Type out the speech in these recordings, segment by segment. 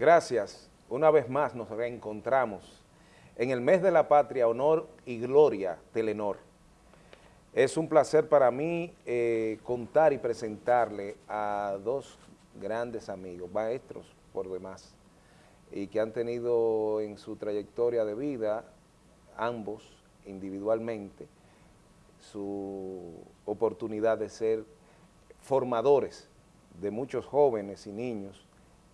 Gracias. Una vez más nos reencontramos en el mes de la patria, honor y gloria, Telenor. Es un placer para mí eh, contar y presentarle a dos grandes amigos, maestros por demás, y que han tenido en su trayectoria de vida, ambos individualmente, su oportunidad de ser formadores de muchos jóvenes y niños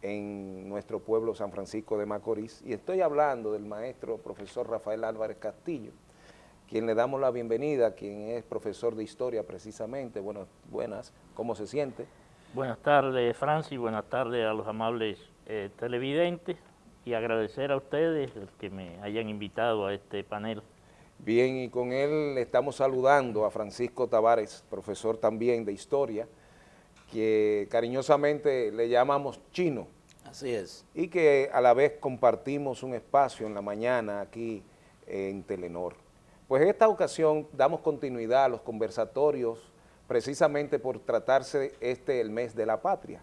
en nuestro pueblo San Francisco de Macorís, y estoy hablando del maestro profesor Rafael Álvarez Castillo, quien le damos la bienvenida, quien es profesor de historia precisamente, bueno, buenas, ¿cómo se siente? Buenas tardes Francis, buenas tardes a los amables eh, televidentes y agradecer a ustedes que me hayan invitado a este panel. Bien, y con él estamos saludando a Francisco Tavares, profesor también de historia, que cariñosamente le llamamos Chino. Así es. Y que a la vez compartimos un espacio en la mañana aquí en Telenor. Pues en esta ocasión damos continuidad a los conversatorios precisamente por tratarse este el mes de la patria.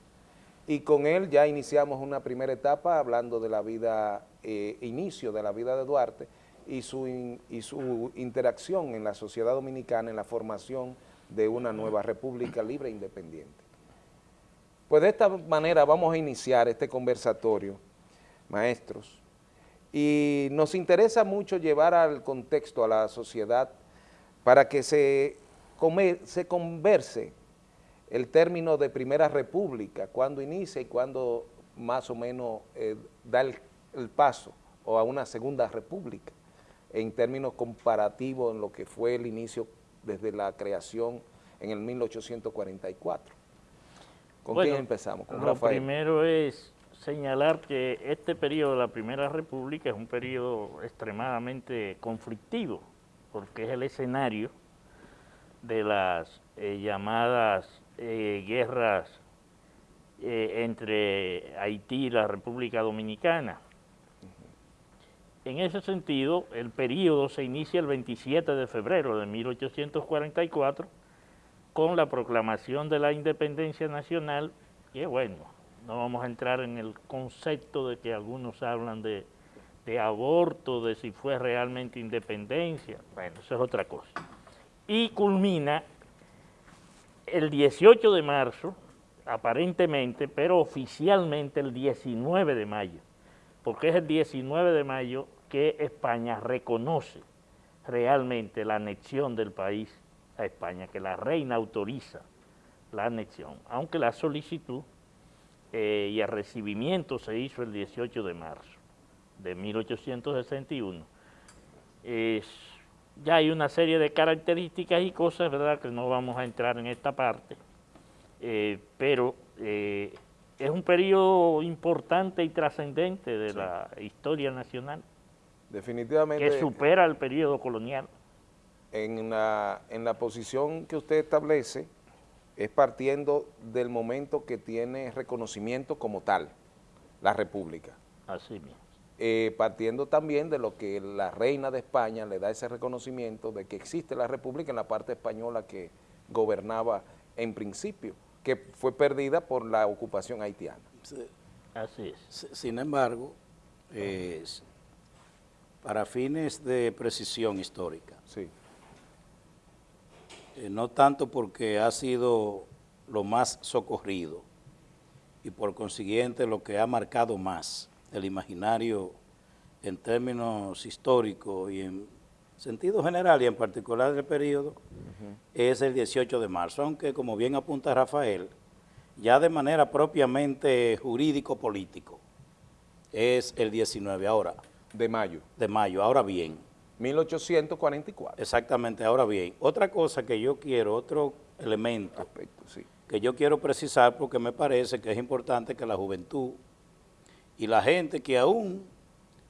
Y con él ya iniciamos una primera etapa hablando de la vida, eh, inicio de la vida de Duarte y su, y su interacción en la sociedad dominicana en la formación de una nueva república libre e independiente. Pues de esta manera vamos a iniciar este conversatorio, maestros, y nos interesa mucho llevar al contexto a la sociedad para que se, se converse el término de Primera República, cuando inicia y cuando más o menos eh, da el, el paso o a una Segunda República, en términos comparativos en lo que fue el inicio desde la creación en el 1844. ¿Con quién empezamos? ¿Con lo primero es señalar que este periodo de la Primera República es un periodo extremadamente conflictivo, porque es el escenario de las eh, llamadas eh, guerras eh, entre Haití y la República Dominicana. En ese sentido, el periodo se inicia el 27 de febrero de 1844 con la proclamación de la independencia nacional, y bueno, no vamos a entrar en el concepto de que algunos hablan de, aborto, de si fue realmente independencia, bueno, eso es otra cosa. Y culmina el 18 de marzo, aparentemente, pero oficialmente el 19 de mayo, porque es el 19 de mayo que España reconoce realmente la anexión del país a España, que la reina autoriza la anexión, aunque la solicitud eh, y el recibimiento se hizo el 18 de marzo de 1861. ya hay una serie de características y cosas, ¿verdad?, que no vamos a entrar en esta parte, eh, pero eh, es un periodo importante y trascendente de la historia nacional. Definitivamente. Que supera el periodo colonial en la, en la posición que usted establece es partiendo del momento que tiene reconocimiento como tal, la República. Así mismo. Eh, partiendo también de lo que la reina de España le da ese reconocimiento de que existe la República en la parte española que gobernaba en principio, que fue perdida por la ocupación haitiana. Así es. Sin embargo, para fines de precisión histórica, sí. Eh, no tanto porque ha sido lo más socorrido y por consiguiente lo que ha marcado más el imaginario en términos históricos y en sentido general y en particular del periodo, es el 18 de marzo, aunque como bien apunta Rafael, ya de manera propiamente jurídico-político, es el 19 ahora. De mayo. De mayo, ahora bien, 1844. Exactamente, ahora bien, otra cosa que yo quiero, otro elemento Aspecto, sí. que yo quiero precisar porque me parece que es importante que la juventud y la gente que aún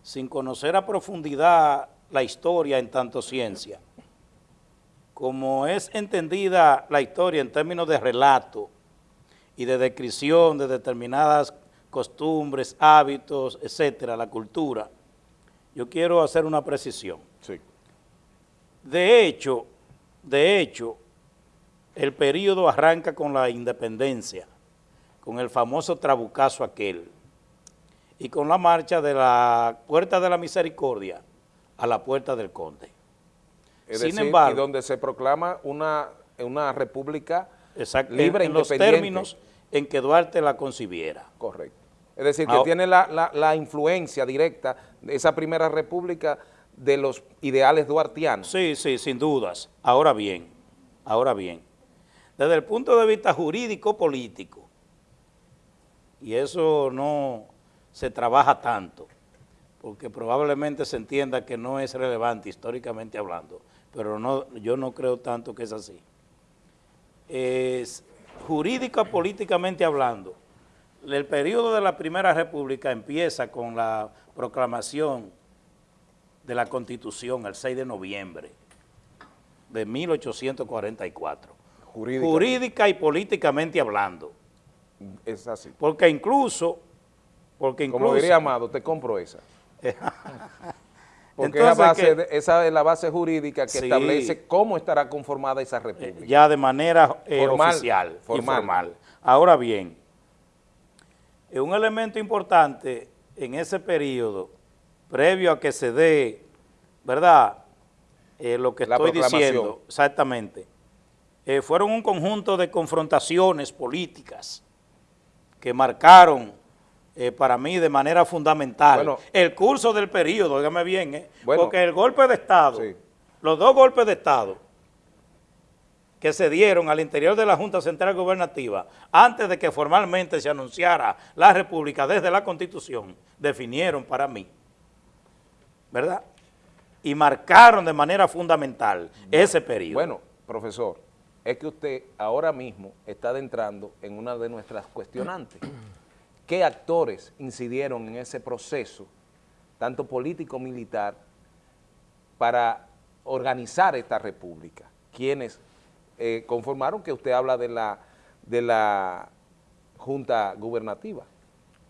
sin conocer a profundidad la historia en tanto ciencia, como es entendida la historia en términos de relato y de descripción de determinadas costumbres, hábitos, etcétera, la cultura, yo quiero hacer una precisión. Sí. De hecho, de hecho, el periodo arranca con la independencia, con el famoso trabucazo aquel. y con la marcha de la Puerta de la Misericordia a la Puerta del Conde. Es Sin decir, embargo, y donde se proclama una, una república libre en, en los términos en que Duarte la concibiera. Correcto. Es decir, que tiene la, la, influencia directa de esa primera república de los ideales duartianos. Sí, sí, sin dudas. Ahora bien, ahora bien, desde el punto de vista jurídico-político, y eso no se trabaja tanto, porque probablemente se entienda que no es relevante históricamente hablando, pero no, yo no creo tanto que es así. Es, jurídica políticamente hablando, el periodo de la Primera República empieza con la proclamación de la Constitución el 6 de noviembre de 1844. Jurídica y políticamente hablando. Es así. Porque incluso... Porque incluso Como diría Amado, te compro esa. Porque esa, es la base jurídica que establece cómo estará conformada esa república. Ya de manera eh, oficial, formal. Ahora bien, un elemento importante en ese periodo, previo a que se dé, ¿verdad?, eh, lo que estoy diciendo, exactamente, eh, fueron un conjunto de confrontaciones políticas que marcaron eh, para mí de manera fundamental el curso del periodo, dígame bien, eh, porque el golpe de Estado, los dos golpes de Estado que se dieron al interior de la Junta Central Gubernativa antes de que formalmente se anunciara la República desde la Constitución, definieron para mí, ¿verdad? Y marcaron de manera fundamental ese periodo. Bueno, profesor, es que usted ahora mismo está adentrando en una de nuestras cuestionantes qué actores incidieron en ese proceso, tanto político-militar, para organizar esta república, quienes eh, conformaron que usted habla de la, de la Junta Gubernativa.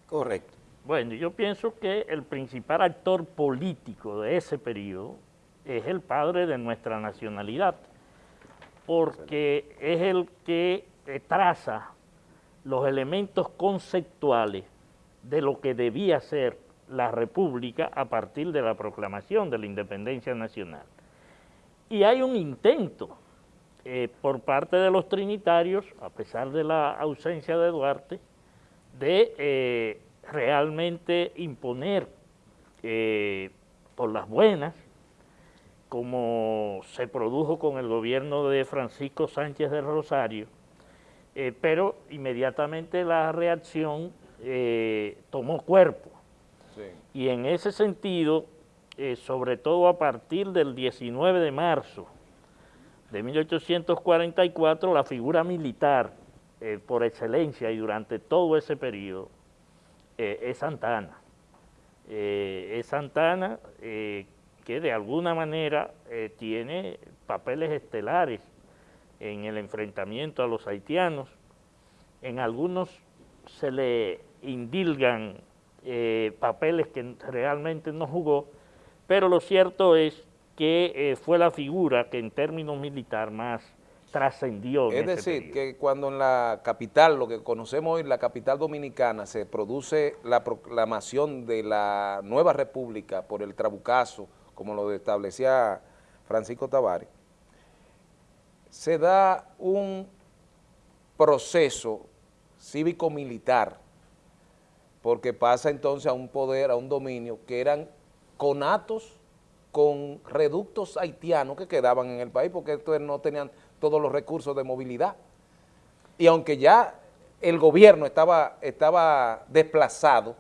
Correcto. Bueno, yo pienso que el principal actor político de ese periodo es el padre de nuestra nacionalidad, porque es el que traza los elementos conceptuales de lo que debía ser la República a partir de la proclamación de la independencia nacional. Y hay un intento eh, por parte de los trinitarios, a pesar de la ausencia de Duarte, de eh, realmente imponer eh, por las buenas, como se produjo con el gobierno de Francisco Sánchez de Rosario, eh, pero inmediatamente la reacción eh, tomó cuerpo. Y en ese sentido, sobre todo a partir del 19 de marzo de 1844, la figura militar por excelencia y durante todo ese periodo es Santana. es Santana que de alguna manera tiene papeles estelares en el enfrentamiento a los haitianos. En algunos se le indilgan eh, papeles que realmente no jugó, pero lo cierto es que eh, fue la figura que en términos militar más trascendió. Es decir, que cuando en la capital, lo que conocemos hoy, la capital dominicana, se produce la proclamación de la nueva república por el Trabucazo, como lo establecía Francisco Tavares, se da un proceso cívico-militar, porque pasa entonces a un poder, a un dominio, que eran conatos con reductos haitianos que quedaban en el país, porque estos no tenían todos los recursos de movilidad. Y aunque ya el gobierno estaba, estaba desplazado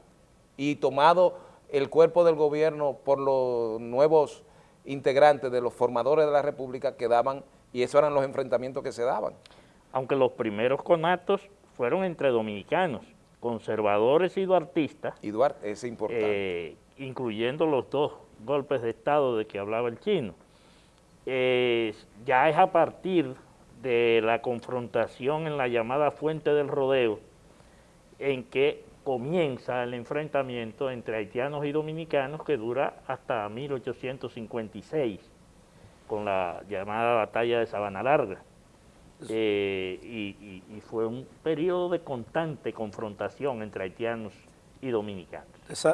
y tomado el cuerpo del gobierno por los nuevos integrantes de los formadores de la república, quedaban y esos eran los enfrentamientos que se daban. Aunque los primeros conatos fueron entre dominicanos, conservadores y duartistas. Y Duarte, es importante. Eh, incluyendo los dos golpes de Estado de que hablaba el chino. Ya es a partir de la confrontación en la llamada Fuente del Rodeo en que comienza el enfrentamiento entre haitianos y dominicanos que dura hasta 1856 con la llamada batalla de Sabana Larga. Eh, y, fue un periodo de constante confrontación entre haitianos y dominicanos.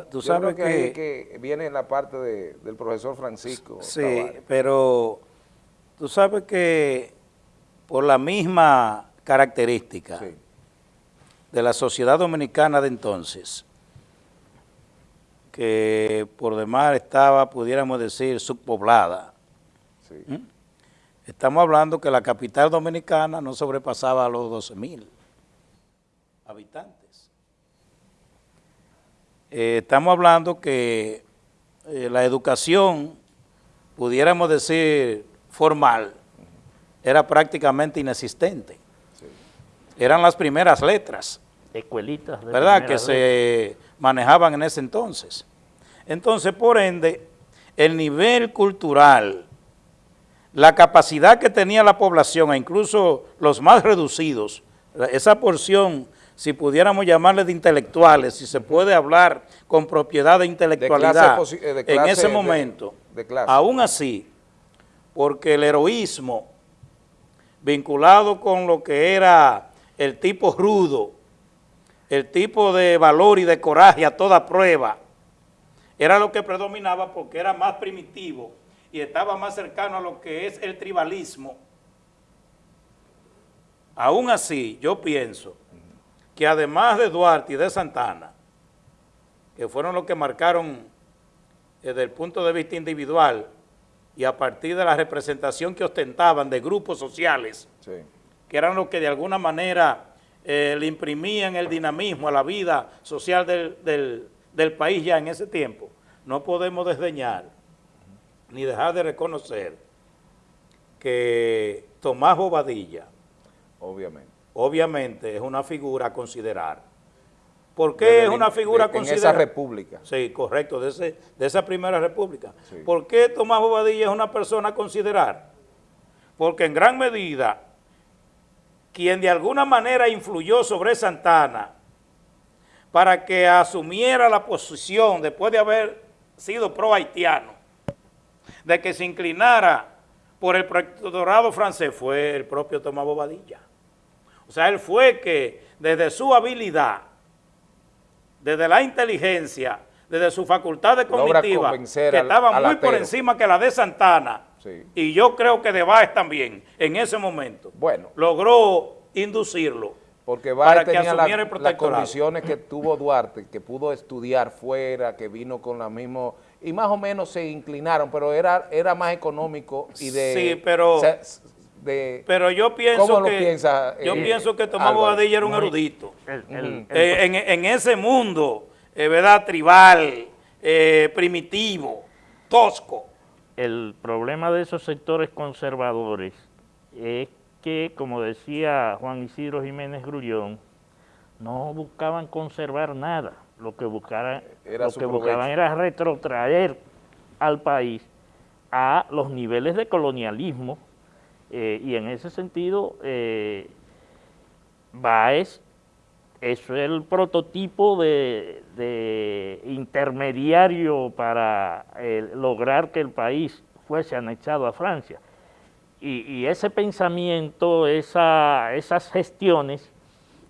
Tú sabes que, que, viene la parte del profesor Francisco. Sí, pero tú sabes que por la misma característica de la sociedad dominicana de entonces, que por demás estaba, pudiéramos decir, subpoblada. ¿Mm? Estamos hablando que la capital dominicana no sobrepasaba a los 12 mil habitantes. Eh, estamos hablando que eh, la educación, pudiéramos decir, formal, era prácticamente inexistente. Eran las primeras letras. Escuelitas. ¿Verdad? Que se manejaban en ese entonces. Entonces, por ende, el nivel cultural, la capacidad que tenía la población, e incluso los más reducidos, esa porción, si pudiéramos llamarle de intelectuales, si se puede hablar con propiedad de intelectualidad eh, en ese momento, aún así, porque el heroísmo vinculado con lo que era el tipo rudo, el tipo de valor y de coraje a toda prueba, era lo que predominaba porque era más primitivo y estaba más cercano a lo que es el tribalismo. Aún así, yo pienso que además de Duarte y de Santana, que fueron los que marcaron desde el punto de vista individual y a partir de la representación que ostentaban de grupos sociales, que eran los que de alguna manera eh, le imprimían el dinamismo a la vida social del, del país ya en ese tiempo, no podemos desdeñar ni dejar de reconocer que Tomás Bobadilla, obviamente, obviamente es una figura a considerar. ¿Por qué es una figura a considerar? En esa república. Sí, correcto, de, ese, de esa primera república. ¿Por qué Tomás Bobadilla es una persona a considerar? Porque en gran medida, quien de alguna manera influyó sobre Santana para que asumiera la posición después de haber sido pro-haitiano, de que se inclinara por el protectorado francés fue el propio Tomás Bobadilla. O sea, él fue que desde su habilidad, desde la inteligencia, desde su facultad de cognitiva, que estaba muy por encima que la de Santana, y yo creo que de Báez también, en ese momento, bueno, logró inducirlo porque Báez tenía las condiciones que tuvo Duarte, que pudo estudiar fuera, que vino con la misma y más o menos se inclinaron, pero era, era más económico y de... Sí, pero... pero yo pienso que yo eh, pienso que Tomás Bobadilla era un erudito. Eh, en, ese mundo, eh, ¿verdad? Tribal, primitivo, tosco. El problema de esos sectores conservadores es que, como decía Juan Isidro Jiménez Grullón, no buscaban conservar nada lo que, buscaran, lo que buscaban era retrotraer al país a los niveles de colonialismo eh, y en ese sentido eh, Baez es el prototipo de, intermediario para eh, lograr que el país fuese anexado a Francia. Y, ese pensamiento, esas gestiones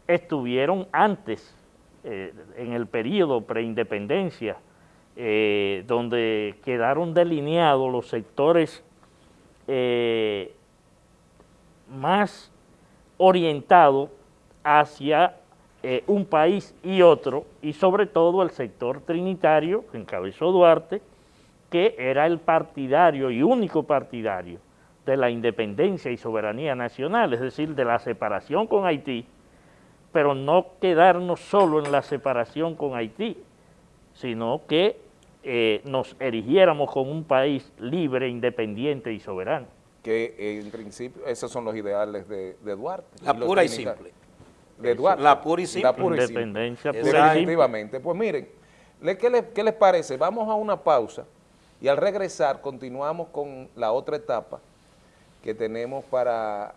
estuvieron antes eh, en el periodo preindependencia, donde quedaron delineados los sectores más orientados hacia un país y otro, y sobre todo el sector trinitario, que encabezó Duarte, que era el partidario y único partidario de la independencia y soberanía nacional, es decir, de la separación con Haití, pero no quedarnos solo en la separación con Haití, sino que eh, nos erigiéramos como un país libre, independiente y soberano. Que en principio esos son los ideales de, Duarte. La pura y simple. De Duarte. La pura y simple. La Independencia pura y simple. Definitivamente. Pues miren, ¿qué les, ¿qué les parece? Vamos a una pausa y al regresar continuamos con la otra etapa que tenemos para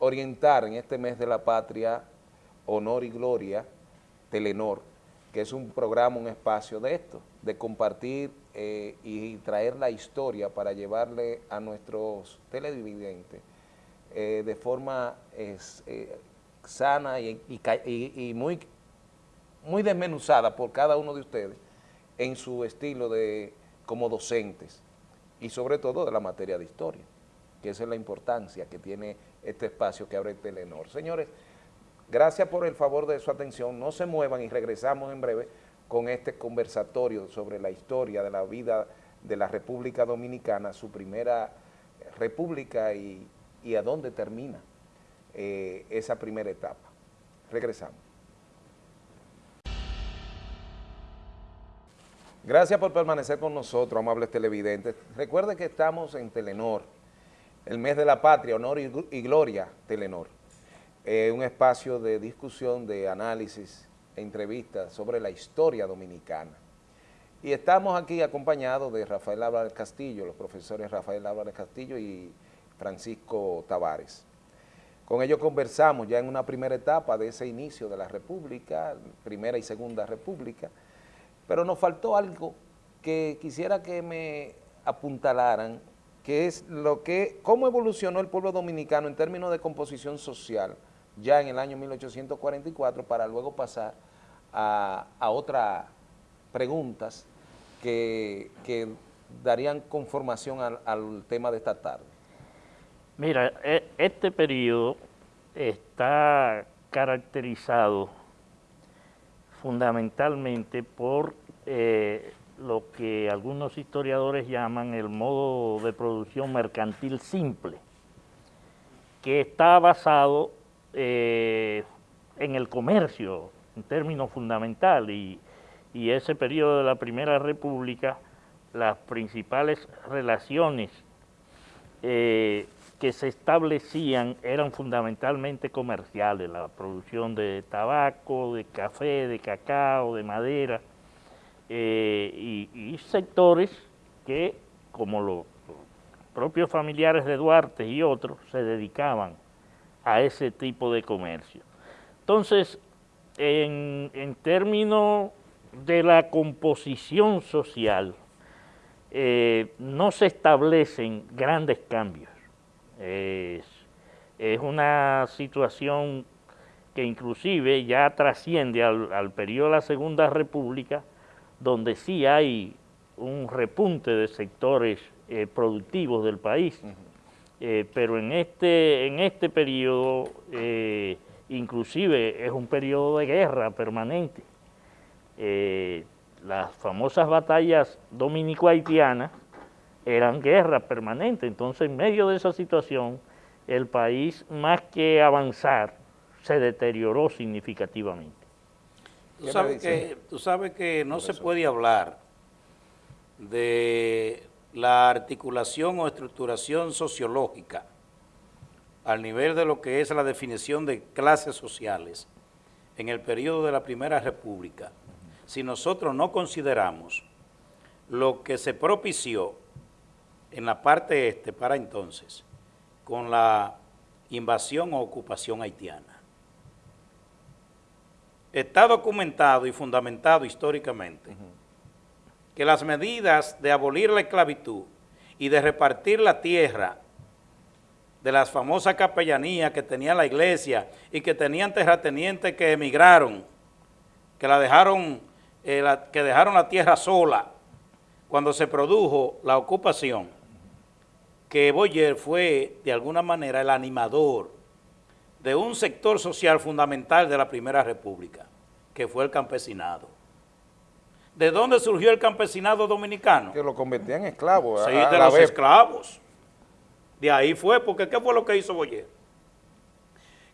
orientar en este mes de la patria Honor y Gloria, Telenor, que es un programa, un espacio de esto, de compartir eh, y traer la historia para llevarle a nuestros televidentes eh, de forma eh, sana y, muy muy desmenuzada por cada uno de ustedes en su estilo de como docentes y sobre todo de la materia de historia, que esa es la importancia que tiene este espacio que abre Telenor. Señores, gracias por el favor de su atención, no se muevan y regresamos en breve con este conversatorio sobre la historia de la vida de la República Dominicana, su primera república y, a dónde termina eh, esa primera etapa. Regresamos. Gracias por permanecer con nosotros, amables televidentes. Recuerde que estamos en Telenor, el mes de la patria, honor y, gloria, Telenor. Eh, un espacio de discusión, de análisis, entrevistas sobre la historia dominicana. Y estamos aquí acompañados de Rafael Álvarez Castillo, los profesores Rafael Álvarez Castillo y Francisco Tavares. Con ellos conversamos ya en una primera etapa de ese inicio de la República, primera y segunda República, pero nos faltó algo que quisiera que me apuntalaran, que es lo que, cómo evolucionó el pueblo dominicano en términos de composición social ya en el año 1844 para luego pasar a, otras preguntas que, darían conformación al, al tema de esta tarde. Mira, e, este periodo está caracterizado fundamentalmente por eh, lo que algunos historiadores llaman el modo de producción mercantil simple, que está basado eh, en el comercio en términos fundamentales y, ese periodo de la Primera República, las principales relaciones eh, que se establecían eran fundamentalmente comerciales, la producción de tabaco, de café, de cacao, de madera, eh, y, sectores que, como los propios familiares de Duarte y otros, se dedicaban a ese tipo de comercio. Entonces, en, términos de la composición social, eh, no se establecen grandes cambios. Es, una situación que inclusive ya trasciende al, periodo de la Segunda República, donde sí hay un repunte de sectores eh, productivos del país, eh, pero en este, en este periodo eh, inclusive es un periodo de guerra permanente. las famosas batallas dominico-haitianas eran guerras permanentes. Entonces, en medio de esa situación, el país, más que avanzar, se deterioró significativamente. Tú sabes, que, tú sabes que no se puede hablar de la articulación o estructuración sociológica al nivel de lo que es la definición de clases sociales en el periodo de la Primera República, si nosotros no consideramos lo que se propició en la parte este para entonces con la invasión o ocupación haitiana. Está documentado y fundamentado históricamente que las medidas de abolir la esclavitud y de repartir la tierra de las famosas capellanías que tenía la iglesia y que tenían terratenientes que emigraron, que, la dejaron, eh, que dejaron la tierra sola cuando se produjo la ocupación, que Boyer fue de alguna manera el animador de un sector social fundamental de la Primera República, que fue el campesinado. ¿De dónde surgió el campesinado dominicano? Que lo convertían en esclavos. Sí, de los esclavos. De ahí fue, porque ¿qué fue lo que hizo Boyer?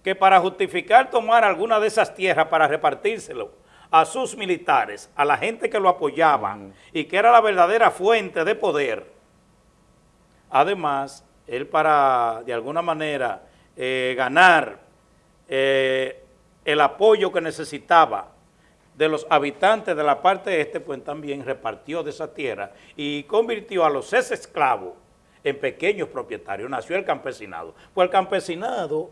Que para justificar tomar alguna de esas tierras para repartírselo a sus militares, a la gente que lo apoyaba y que era la verdadera fuente de poder, Además, él para, de alguna manera, eh, ganar eh, el apoyo que necesitaba de los habitantes de la parte este, pues también repartió de esa tierra y convirtió a los ex esclavos en pequeños propietarios. Nació el campesinado. Pues el campesinado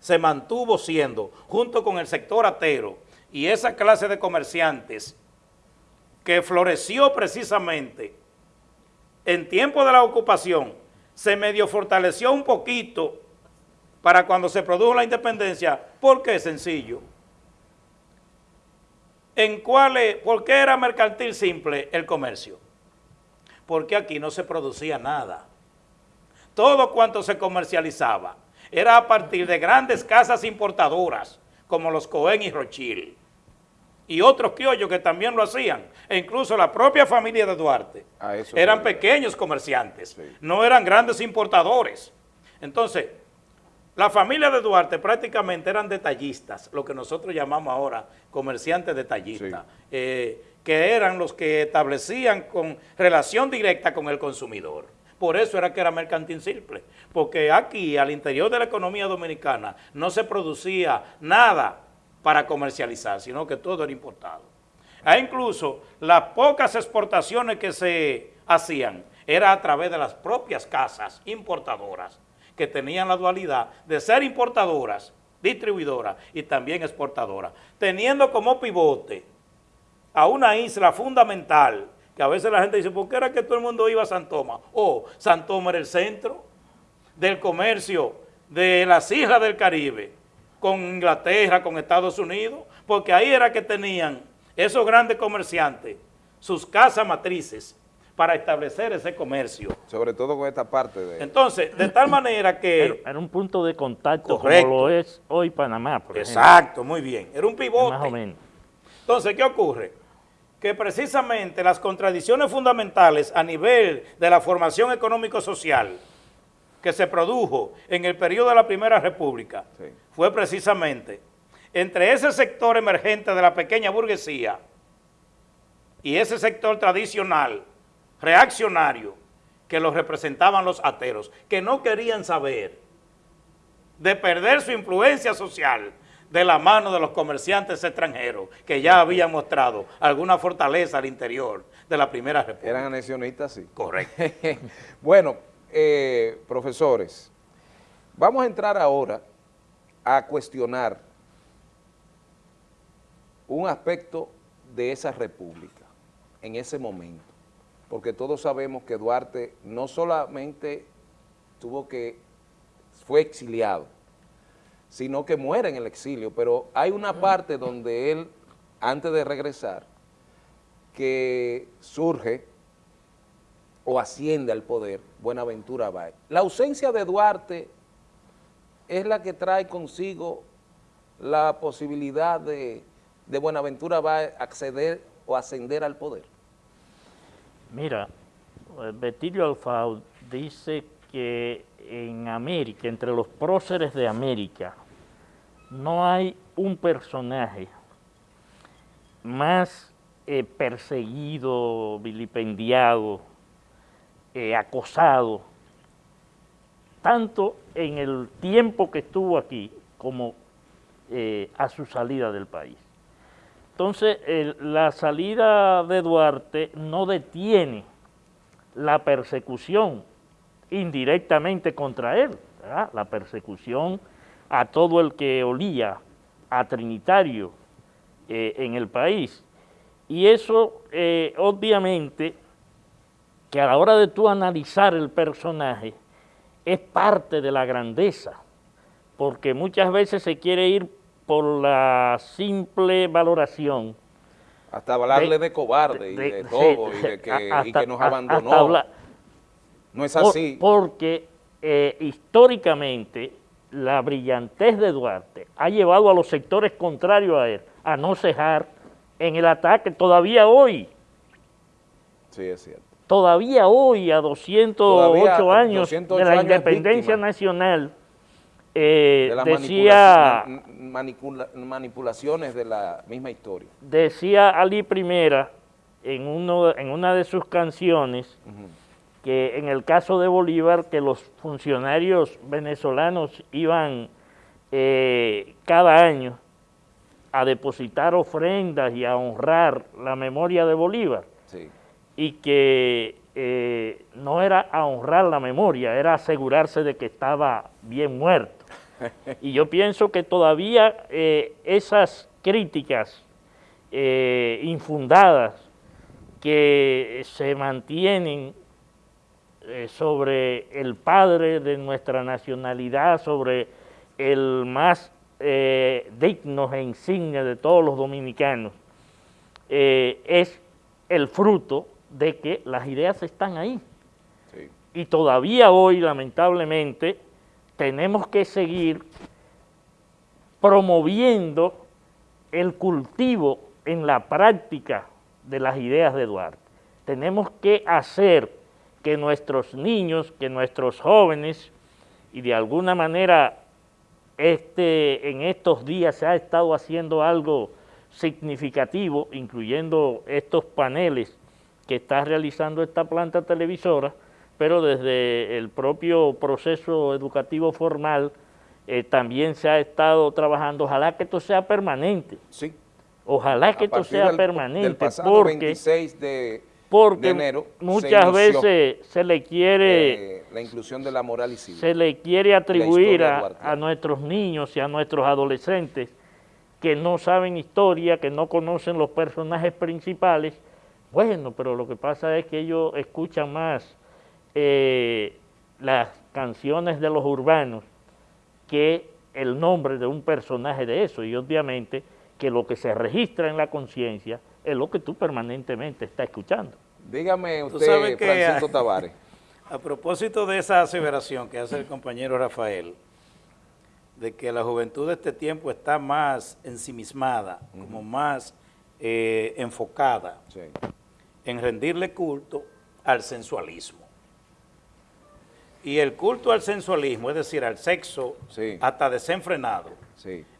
se mantuvo siendo, junto con el sector atero y esa clase de comerciantes que floreció precisamente en tiempo de la ocupación se medio fortaleció un poquito para cuando se produjo la independencia, porque es sencillo. En cuáles, ¿por qué era mercantil simple el comercio? Porque aquí no se producía nada. Todo cuanto se comercializaba era a partir de grandes casas importadoras, como los Cohen y Rochil, y otros criollos que también lo hacían, e incluso la propia familia de Duarte, eran pequeños comerciantes, no eran grandes importadores. Entonces, la familia de Duarte prácticamente eran detallistas, lo que nosotros llamamos ahora comerciantes detallistas, eh, que eran los que establecían con relación directa con el consumidor. Por eso era que era mercantil simple, porque aquí, al interior de la economía dominicana, no se producía nada para comercializar, sino que todo era importado. E incluso las pocas exportaciones que se hacían era a través de las propias casas importadoras que tenían la dualidad de ser importadoras, distribuidoras y también exportadoras, teniendo como pivote a una isla fundamental, que a veces la gente dice, ¿por qué era que todo el mundo iba a San? O oh, San era el centro del comercio de las islas del Caribe, con Inglaterra, con Estados Unidos, porque ahí era que tenían esos grandes comerciantes, sus casas matrices, para establecer ese comercio. Sobre todo con esta parte de... Entonces, de tal manera que... Era, un punto de contacto como lo es hoy Panamá, por Exacto, muy bien. Era un pivote. Más o menos. Entonces, ¿qué ocurre? Que precisamente las contradicciones fundamentales a nivel de la formación económico-social que se produjo en el periodo de la Primera República fue precisamente entre ese sector emergente de la pequeña burguesía y ese sector tradicional reaccionario que los representaban los ateros, que no querían saber de perder su influencia social de la mano de los comerciantes extranjeros que ya habían mostrado alguna fortaleza al interior de la Primera República. Eran anexionistas, sí. Correcto. bueno, eh, profesores, vamos a entrar ahora a cuestionar un aspecto de esa república en ese momento porque todos sabemos que Duarte no solamente tuvo que, fue exiliado, sino que muere en el exilio, pero hay una parte donde él, antes de regresar, que surge o asciende al poder Buenaventura Báez. La ausencia de Duarte es la que trae consigo la posibilidad de, de Buenaventura Báez acceder o ascender al poder. Mira, eh, Betilio Alfao dice que en América, entre los próceres de América, no hay un personaje más eh, perseguido, vilipendiado, eh, acosado, tanto en el tiempo que estuvo aquí como a su salida del país. Entonces, la salida de Duarte no detiene la persecución indirectamente contra él, la persecución a todo el que olía a Trinitario eh, en el país. Y eso, eh, obviamente, que a la hora de tú analizar el personaje, es parte de la grandeza, porque muchas veces se quiere ir por la simple valoración. Hasta hablarle de, cobarde y de, todo y, de que, nos abandonó. no es así. porque eh, históricamente la brillantez de Duarte ha llevado a los sectores contrarios a él a no cejar en el ataque todavía hoy. Sí, es cierto. Todavía hoy, a 208 años de la independencia nacional, eh, decía, manipulaciones de la misma historia. Decía Ali Primera en, uno, en una de sus canciones que en el caso de Bolívar que los funcionarios venezolanos iban eh, cada año a depositar ofrendas y a honrar la memoria de Bolívar y que eh, no era a honrar la memoria, era asegurarse de que estaba bien muerto. Y yo pienso que todavía eh, esas críticas eh, infundadas que se mantienen eh, sobre el padre de nuestra nacionalidad, sobre el más digno e insigne de todos los dominicanos, es el fruto de que las ideas están ahí. Y todavía hoy, lamentablemente, tenemos que seguir promoviendo el cultivo en la práctica de las ideas de Duarte. Tenemos que hacer que nuestros niños, que nuestros jóvenes, y de alguna manera este, en estos días se ha estado haciendo algo significativo, incluyendo estos paneles que está realizando esta planta televisora, pero desde el propio proceso educativo formal eh, también se ha estado trabajando, ojalá que esto sea permanente. Sí. Ojalá que esto sea permanente. Del pasado 26 de, enero muchas veces se le quiere... Eh, la inclusión de la moral y civil. Se le quiere atribuir a nuestros niños y a nuestros adolescentes que no saben historia, que no conocen los personajes principales, bueno, pero lo que pasa es que ellos escuchan más eh, las canciones de los urbanos que el nombre de un personaje de eso, y obviamente que lo que se registra en la conciencia es lo que tú permanentemente estás escuchando. Dígame usted, Francisco Tavares. A propósito de esa aseveración que hace el compañero Rafael, de que la juventud de este tiempo está más ensimismada, como más eh, enfocada en rendirle culto al sensualismo. Y el culto al sensualismo, es decir, al sexo hasta desenfrenado,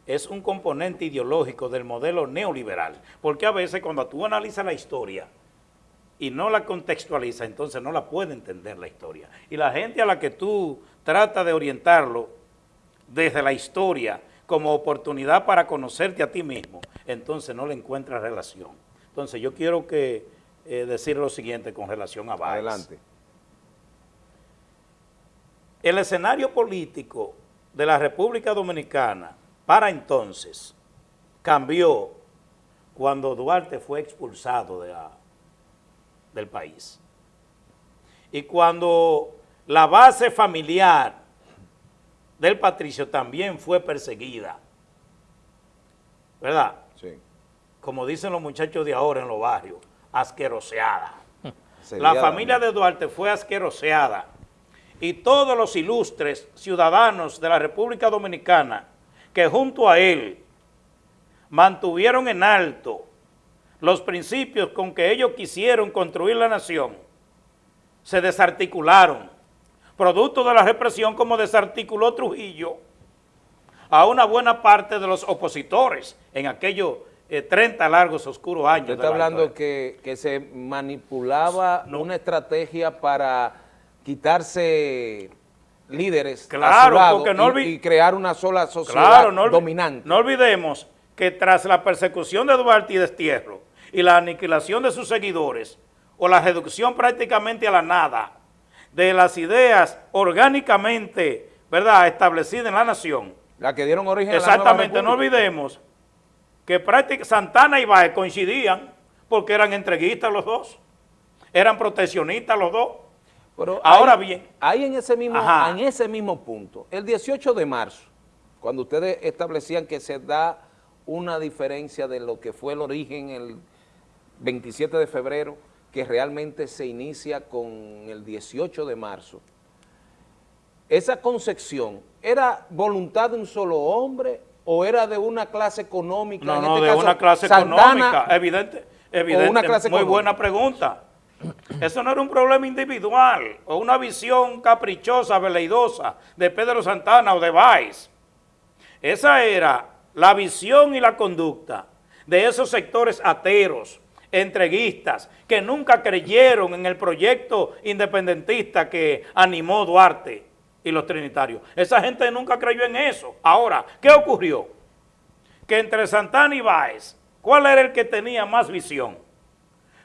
es un componente ideológico del modelo neoliberal. Porque a veces cuando tú analizas la historia y no la contextualizas, entonces no la puede entender la historia. Y la gente a la que tú tratas de orientarlo desde la historia como oportunidad para conocerte a ti mismo, entonces no le encuentras relación. Entonces yo quiero que eh, decir lo siguiente con relación a Báez. Adelante. El escenario político de la República Dominicana para entonces cambió cuando Duarte fue expulsado de del país. Y cuando la base familiar del patricio también fue perseguida. ¿Verdad? Sí. Como dicen los muchachos de ahora en los barrios, asqueroseada. La familia de Duarte fue asqueroseada y todos los ilustres ciudadanos de la República Dominicana que junto a él mantuvieron en alto los principios con que ellos quisieron construir la nación, se desarticularon producto de la represión como desarticuló Trujillo a una buena parte de los opositores en aquellos 30 eh, largos oscuros años. Usted está hablando que, que, se manipulaba una estrategia para quitarse líderes claro, y, crear una sola sociedad dominante. No olvidemos que tras la persecución de Duarte y Destierro y la aniquilación de sus seguidores, o la reducción prácticamente a la nada de las ideas orgánicamente, ¿verdad?, establecidas en la nación. La que dieron origen Exactamente, a la no olvidemos que prácticamente Santana y Baez coincidían porque eran entreguistas los dos, eran proteccionistas los dos. Pero Ahora bien. Ahí en ese, mismo, en ese mismo punto, el 18 de marzo, cuando ustedes establecían que se da una diferencia de lo que fue el origen el 27 de febrero, que realmente se inicia con el 18 de marzo, esa concepción, ¿era voluntad de un solo hombre o era de una clase económica? No, no, este de una clase económica, evidente, evidente, muy buena pregunta. Eso no era un problema individual o una visión caprichosa, veleidosa de Pedro Santana o de Valls. Esa era la visión y la conducta de esos sectores ateros, entreguistas, que nunca creyeron en el proyecto independentista que animó Duarte y los trinitarios. Esa gente nunca creyó en eso. Ahora, ¿qué ocurrió? Que entre Santana y Báez, ¿cuál era el que tenía más visión?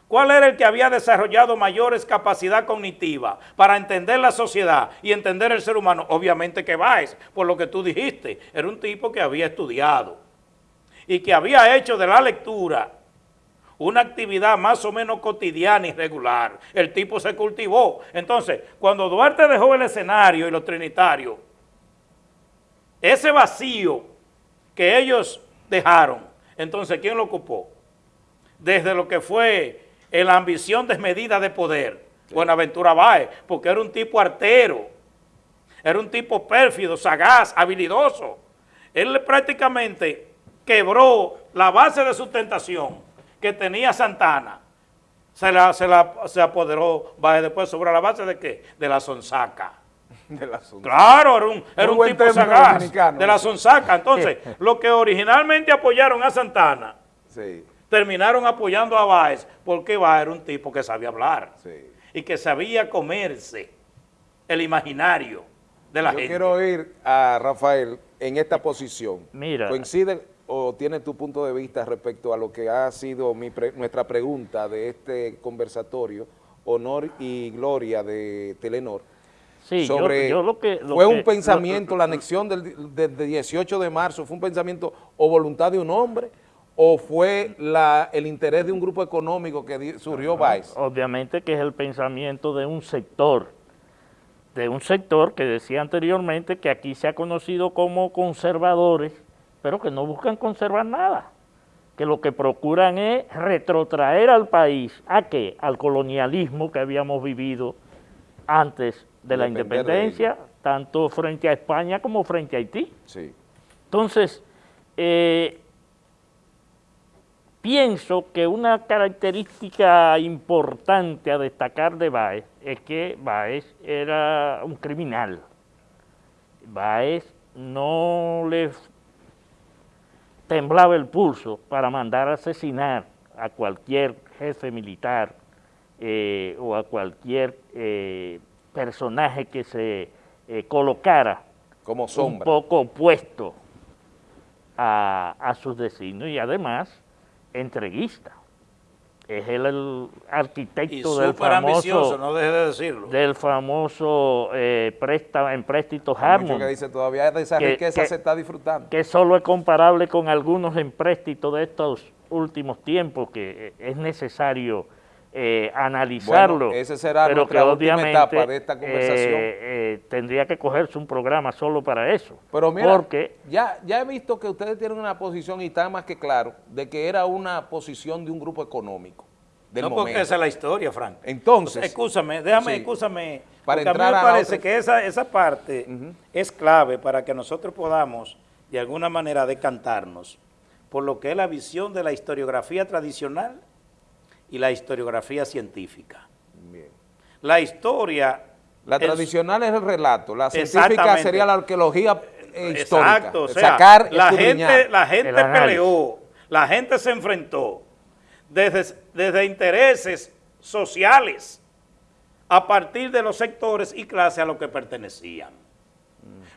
¿Cuál era el que había desarrollado mayores capacidad cognitiva para entender la sociedad y entender el ser humano? Obviamente que Báez, por lo que tú dijiste, era un tipo que había estudiado y que había hecho de la lectura una actividad más o menos cotidiana y regular. El tipo se cultivó. Entonces, cuando Duarte dejó el escenario y los trinitarios, ese vacío que ellos dejaron, entonces, ¿quién lo ocupó? desde lo que fue la ambición desmedida de poder, Buenaventura Báez, porque era un tipo artero, era un tipo pérfido, sagaz, habilidoso. Él prácticamente quebró la base de sustentación que tenía Santana. Se, la, se, la, se apoderó Báez después sobre la base de qué? De la sonsaca. De la claro, era un, era un tipo sagaz de la sonsaca. Entonces, los que originalmente apoyaron a Santana, terminaron apoyando a Báez, porque Báez era un tipo que sabía hablar y que sabía comerse el imaginario de la gente. Yo quiero ir a Rafael en esta posición. Mira. ¿Coincide o tiene tu punto de vista respecto a lo que ha sido nuestra pregunta de este conversatorio, Honor y Gloria de Telenor? Sí, sobre, yo, lo que, fue un pensamiento, la anexión del, del, 18 de marzo, fue un pensamiento o voluntad de un hombre o fue la, el interés de un grupo económico que surgió Vice? Obviamente que es el pensamiento de un sector, de un sector que decía anteriormente que aquí se ha conocido como conservadores, pero que no buscan conservar nada, que lo que procuran es retrotraer al país, ¿a qué? Al colonialismo que habíamos vivido antes de la independencia, tanto frente a España como frente a Haití. Sí. Entonces, eh, Pienso que una característica importante a destacar de Baez es que Baez era un criminal. Baez no le temblaba el pulso para mandar a asesinar a cualquier jefe militar eh, o a cualquier eh, personaje que se eh, colocara como un poco opuesto a, a sus designios y además entreguista. Es el, arquitecto del famoso, no deje de decirlo. del famoso eh, préstamo, empréstito Harmon. que dice todavía de esa riqueza se está disfrutando. Que solo es comparable con algunos empréstitos de estos últimos tiempos que eh, es necesario eh, analizarlo. ese será pero nuestra última etapa de esta conversación. Eh, eh, tendría que cogerse un programa solo para eso. Pero mira, porque, ya, ya he visto que ustedes tienen una posición, y está más que claro, de que era una posición de un grupo económico. no, porque esa es la historia, Frank. Entonces. Escúchame, déjame, escúchame. Para entrar a mí me parece que esa, esa parte es clave para que nosotros podamos, de alguna manera, decantarnos por lo que es la visión de la historiografía tradicional y la historiografía científica. La historia... La tradicional es el relato, la científica sería la arqueología histórica. Exacto, o sea, la gente, la gente peleó, la gente se enfrentó desde, desde intereses sociales a partir de los sectores y clases a los que pertenecían.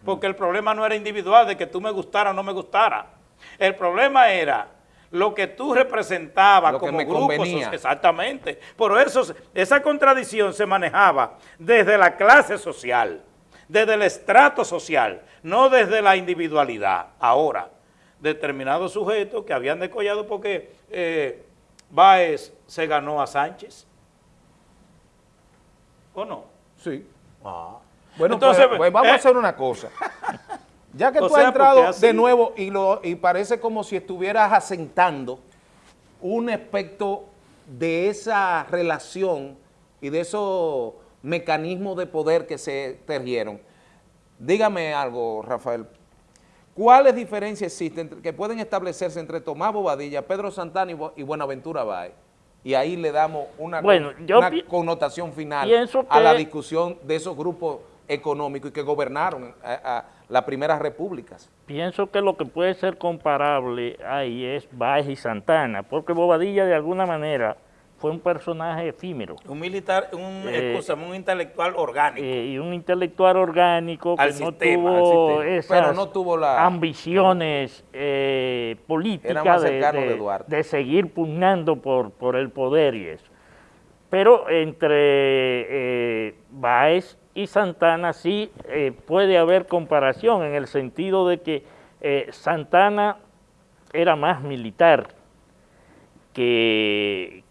Porque el problema no era individual de que tú me gustara o no me gustara. El problema era lo que tú representabas como grupo exactamente. Por eso esa contradicción se manejaba desde la clase social, desde el estrato social, no desde la individualidad. Ahora, determinados sujetos que habían decollado porque eh, Báez se ganó a Sánchez. ¿O no? Sí. Ah. Bueno, Entonces, pues, pues vamos a eh, hacer una cosa. Ya que tú has entrado de nuevo y, lo, y parece como si estuvieras asentando un aspecto de esa relación y de esos mecanismos de poder que se tejieron. Dígame algo, Rafael. ¿Cuáles diferencias existen que pueden establecerse entre Tomás Bobadilla, Pedro Santana y Buenaventura Baez? Y ahí le damos una, connotación final a la discusión de esos grupos económicos y que gobernaron a las primeras repúblicas. Pienso que lo que puede ser comparable ahí es Baez y Santana, porque Bobadilla de alguna manera fue un personaje efímero. Un militar, un, eh, un intelectual orgánico. Eh, y un intelectual orgánico que no, tuvo esas no tuvo la, ambiciones eh, políticas de, de, seguir pugnando por, por el poder y eso. Pero entre Baez y Santana sí eh, puede haber comparación en el sentido de que eh, Santana era más militar que,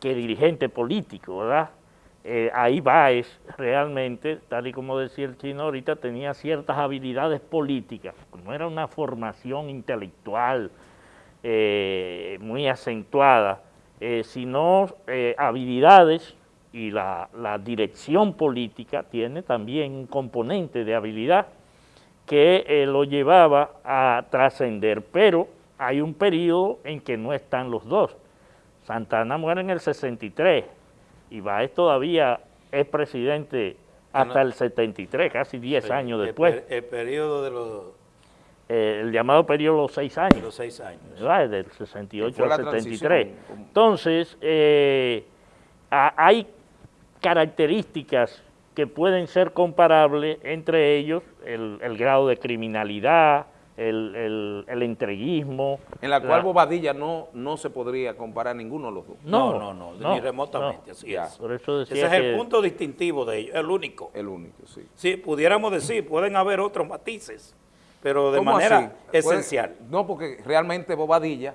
que dirigente político, ¿verdad? Eh, ahí Baez realmente, tal y como decía el chino ahorita, tenía ciertas habilidades políticas, no era una formación intelectual muy muy acentuada, eh, sino eh, habilidades y la, dirección política tiene también un componente de habilidad que eh, lo llevaba a trascender, pero hay un periodo en que no están los dos. Santana muere en el 63 y Báez todavía es presidente hasta el 73, casi 10 años después. El, periodo de los... Eh, el llamado periodo de los seis años. Los seis años. Del 68 al 73. Entonces, eh, hay características que pueden ser comparables, entre ellos el, grado de criminalidad, el, entreguismo. En la cual Bobadilla no, no se podría comparar ninguno de los dos. No, no, no, ni remotamente, así es. Ese es el punto distintivo de ellos, el único. El único, sí. Sí, pudiéramos decir, pueden haber otros matices, pero de manera esencial. no, porque realmente Bobadilla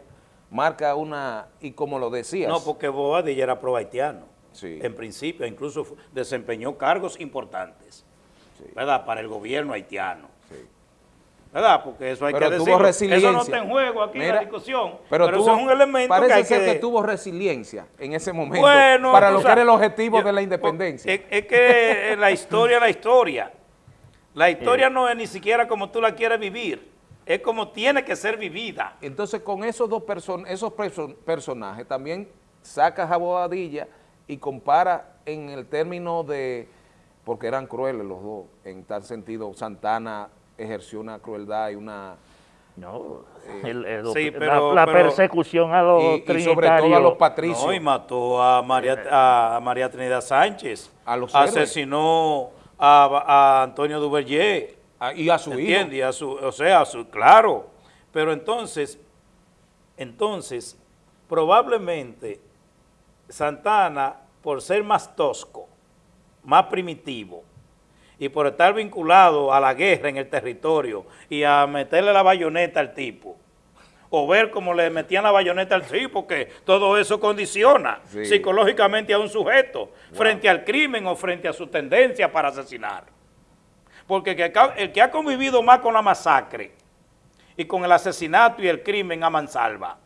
marca una, y como lo decías. No, porque Bobadilla era pro haitiano, en principio, incluso desempeñó cargos importantes, ¿verdad?, para el gobierno haitiano. ¿verdad? Porque eso hay que decirlo. Eso no está en juego aquí en la discusión, pero, eso es un elemento parece que hay ser que... tuvo resiliencia en ese momento para lo que era el objetivo de la independencia. Es, que la historia es la historia. La historia no es ni siquiera como tú la quieres vivir, es como tiene que ser vivida. Entonces con esos dos person esos personajes también sacas a Bobadilla y compara en el término de, porque eran crueles los dos, en tal sentido Santana ejerció una crueldad y una... No, eh, la, persecución a los y, y, sobre todo a los patricios. No, y mató a María, a María Trinidad Sánchez. A los Asesinó a, Antonio Duverger. Ah, y a su hijo. Y a su, o sea, su, claro. Pero entonces, entonces, probablemente Santana, por ser más tosco, más primitivo, y por estar vinculado a la guerra en el territorio y a meterle la bayoneta al tipo, o ver cómo le metían la bayoneta al tipo, porque todo eso condiciona psicológicamente a un sujeto frente al crimen o frente a su tendencia para asesinar. Porque el que ha convivido más con la masacre y con el asesinato y el crimen a mansalva,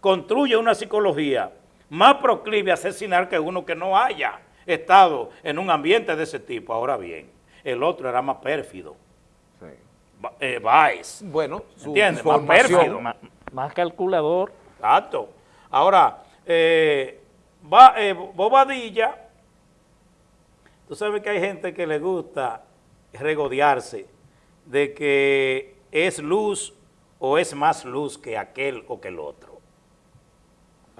construye una psicología más proclive a asesinar que uno que no haya estado en un ambiente de ese tipo. Ahora bien, el otro era más pérfido. Sí. Eh, Bueno, su ¿entiendes? Más pérfido. Más, calculador. Exacto. Ahora, eh, va, eh, Bobadilla, tú sabes que hay gente que le gusta regodearse de que es luz o es más luz que aquel o que el otro.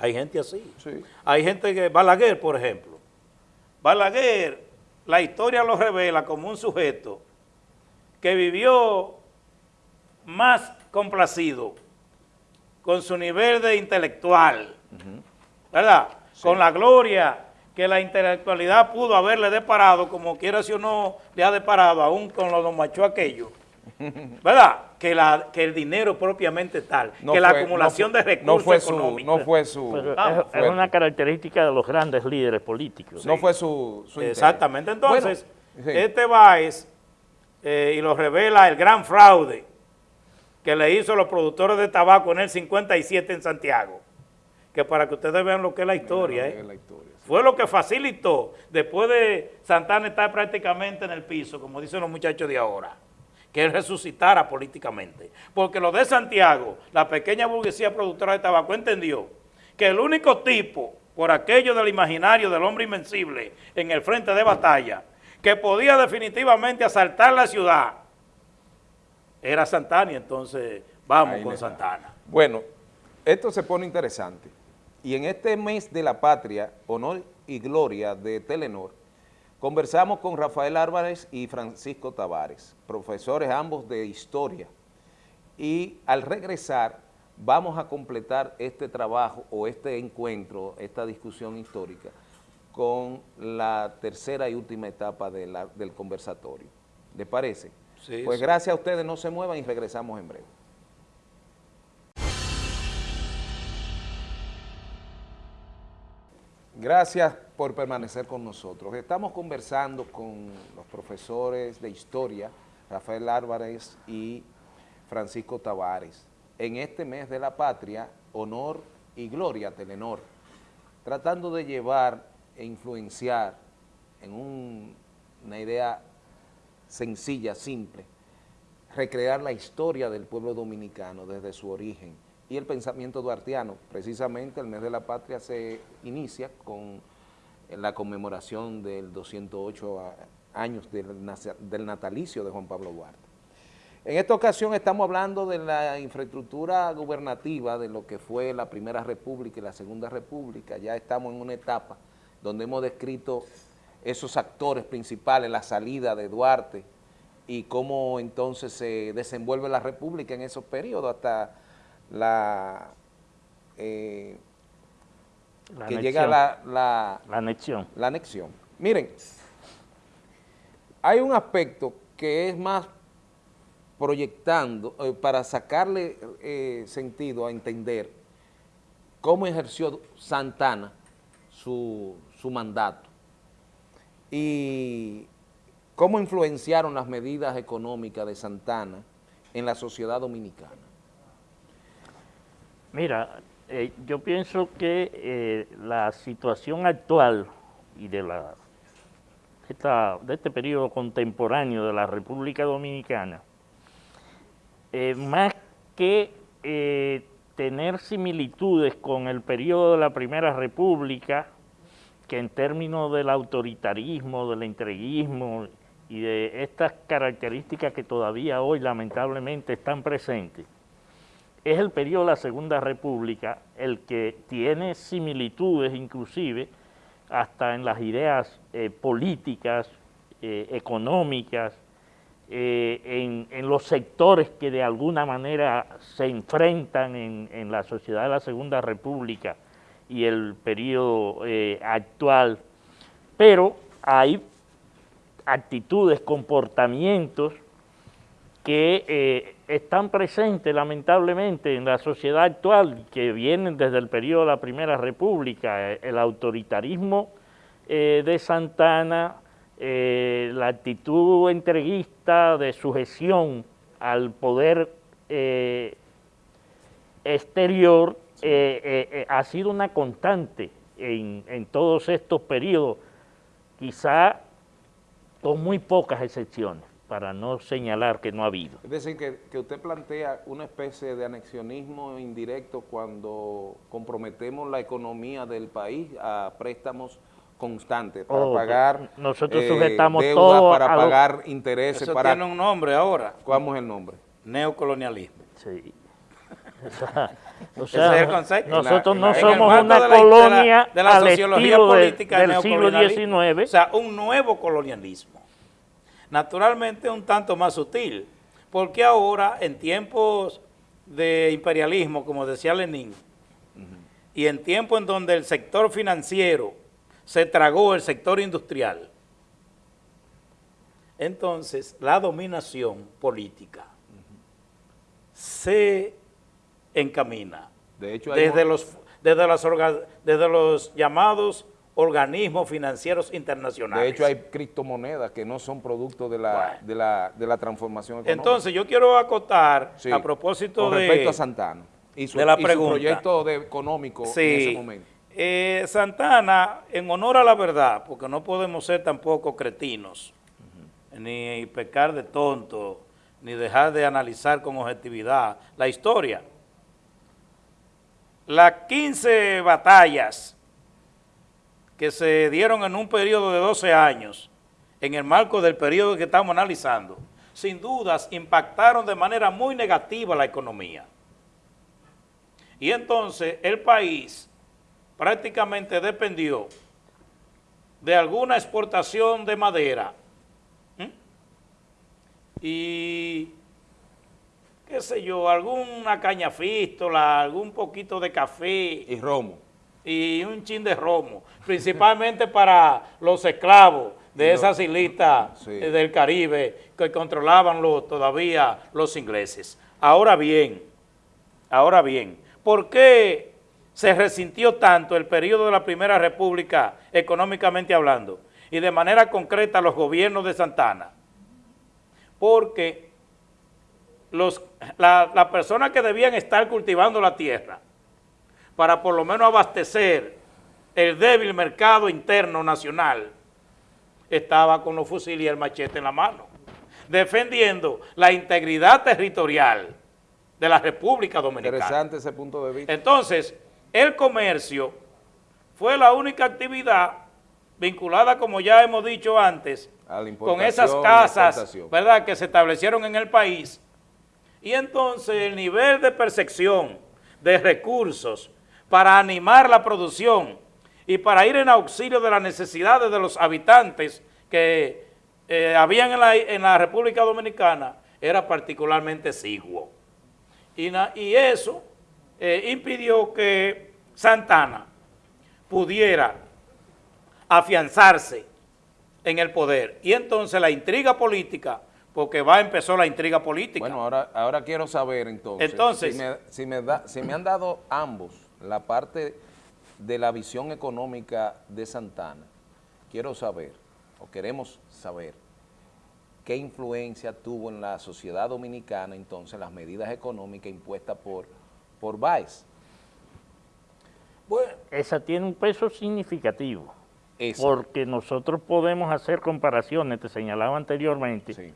Hay gente así. Sí. Hay gente que, Balaguer, por ejemplo. Balaguer la historia lo revela como un sujeto que vivió más complacido con su nivel de intelectual, ¿verdad? Con la gloria que la intelectualidad pudo haberle deparado, como quiera si o no le ha deparado, aún con los machos aquellos, ¿verdad? Que, la, que el dinero propiamente tal, que la acumulación de recursos fue económicos. no fue su... Ah, es, una característica de los grandes líderes políticos. No fue su, Exactamente. Entonces, este Báez, eh, y lo revela el gran fraude que le hizo a los productores de tabaco en el 57 en Santiago, que para que ustedes vean lo que es la historia, ¿eh? fue lo que facilitó, después de Santana estar prácticamente en el piso, como dicen los muchachos de ahora, que él resucitara políticamente. Porque lo de Santiago, la pequeña burguesía productora de tabaco entendió que el único tipo, por aquello del imaginario del hombre invencible en el frente de batalla, que podía definitivamente asaltar la ciudad, era Santana y entonces vamos con Santana. Bueno, esto se pone interesante. Y en este mes de la patria, honor y gloria de Telenor, Conversamos con Rafael Álvarez y Francisco Tavares, profesores ambos de historia, y al regresar vamos a completar este trabajo o este encuentro, esta discusión histórica, con la tercera y última etapa del conversatorio. ¿Les parece? Sí, pues gracias a ustedes, no se muevan y regresamos en breve. Gracias por permanecer con nosotros. Estamos conversando con los profesores de historia, Rafael Álvarez y Francisco Tavares, en este mes de la patria, honor y Gloria Telenor, tratando de llevar e influenciar en una idea sencilla, simple, recrear la historia del pueblo dominicano desde su origen y el pensamiento duartiano. Precisamente el mes de la patria se inicia con la conmemoración del 208 años del natalicio de Juan Pablo Duarte. En esta ocasión estamos hablando de la infraestructura gubernativa de lo que fue la Primera República y la Segunda República. Ya estamos en una etapa donde hemos descrito esos actores principales, la salida de Duarte y cómo entonces se desenvuelve la República en esos periodos hasta la... Eh, que llega la, la, la anexión. La anexión. Miren, hay un aspecto que es más proyectando, eh, para sacarle eh, sentido a entender cómo ejerció Santana su, su mandato y cómo influenciaron las medidas económicas de Santana en la sociedad dominicana. Mira, eh, yo pienso que la situación actual y de la de este periodo contemporáneo de la República Dominicana, eh, más que eh, tener similitudes con el periodo de la Primera República, que en términos del autoritarismo, del entreguismo y de estas características que todavía hoy lamentablemente están presentes, es el periodo de la Segunda República el que tiene similitudes inclusive hasta en las ideas eh, políticas, eh, económicas, eh, en, los sectores que de alguna manera se enfrentan en, la sociedad de la Segunda República y el periodo actual, pero hay actitudes, comportamientos que están presentes lamentablemente en la sociedad actual, que vienen desde el periodo de la Primera República, el autoritarismo eh, de Santana, eh, la actitud entreguista de sujeción al poder eh, exterior, ha sido una constante en, en todos estos periodos, quizá con muy pocas excepciones para no señalar que no ha habido. Es decir, que, usted plantea una especie de anexionismo indirecto cuando comprometemos la economía del país a préstamos constantes para oh, pagar nosotros sujetamos eh, todo para pagar intereses. Eso para, tiene un nombre ahora. ¿Cuál es el nombre? Neocolonialismo. Sí. O sea, nosotros no somos una colonia de la, sociología política del siglo XIX. O sea, un nuevo colonialismo naturalmente un tanto más sutil, porque ahora en tiempos de imperialismo, como decía Lenin, y en tiempos en donde el sector financiero se tragó el sector industrial, entonces la dominación política se encamina de hecho, desde, los, desde, las, desde los llamados organismos financieros internacionales. De hecho, hay criptomonedas que no son producto de la, de la, transformación económica. Entonces, yo quiero acotar a propósito con respecto a Santana y su, la proyecto de económico en ese momento. Eh, Santana, en honor a la verdad, porque no podemos ser tampoco cretinos, ni pecar de tonto, ni dejar de analizar con objetividad la historia. Las 15 batallas que se dieron en un periodo de 12 años, en el marco del periodo que estamos analizando, sin dudas impactaron de manera muy negativa la economía. Y entonces el país prácticamente dependió de alguna exportación de madera y qué sé yo, alguna cañafístola, algún poquito de café. Y romo y un chin de romo, principalmente para los esclavos de esas islitas del Caribe que controlaban todavía los ingleses. Ahora bien, ahora bien, ¿por qué se resintió tanto el periodo de la Primera República económicamente hablando y de manera concreta los gobiernos de Santana? Porque las personas que debían estar cultivando la tierra para por lo menos abastecer el débil mercado interno nacional, estaba con los fusiles y el machete en la mano, defendiendo la integridad territorial de la República Dominicana. Interesante ese punto de vista. Entonces, el comercio fue la única actividad vinculada, como ya hemos dicho antes, con esas casas, ¿verdad?, que se establecieron en el país. Y entonces el nivel de percepción de recursos para animar la producción y para ir en auxilio de las necesidades de los habitantes que eh, habían en la, República Dominicana era particularmente exiguo. Y, eso eh, impidió que Santana pudiera afianzarse en el poder. Y entonces la intriga política, porque va empezó la intriga política. Bueno, ahora, ahora quiero saber entonces, entonces si, me, da, si me han dado ambos la parte de la visión económica de Santana, quiero saber, o queremos saber, qué influencia tuvo en la sociedad dominicana entonces las medidas económicas impuestas por, por Baez. Bueno, esa tiene un peso significativo, porque nosotros podemos hacer comparaciones, te señalaba anteriormente,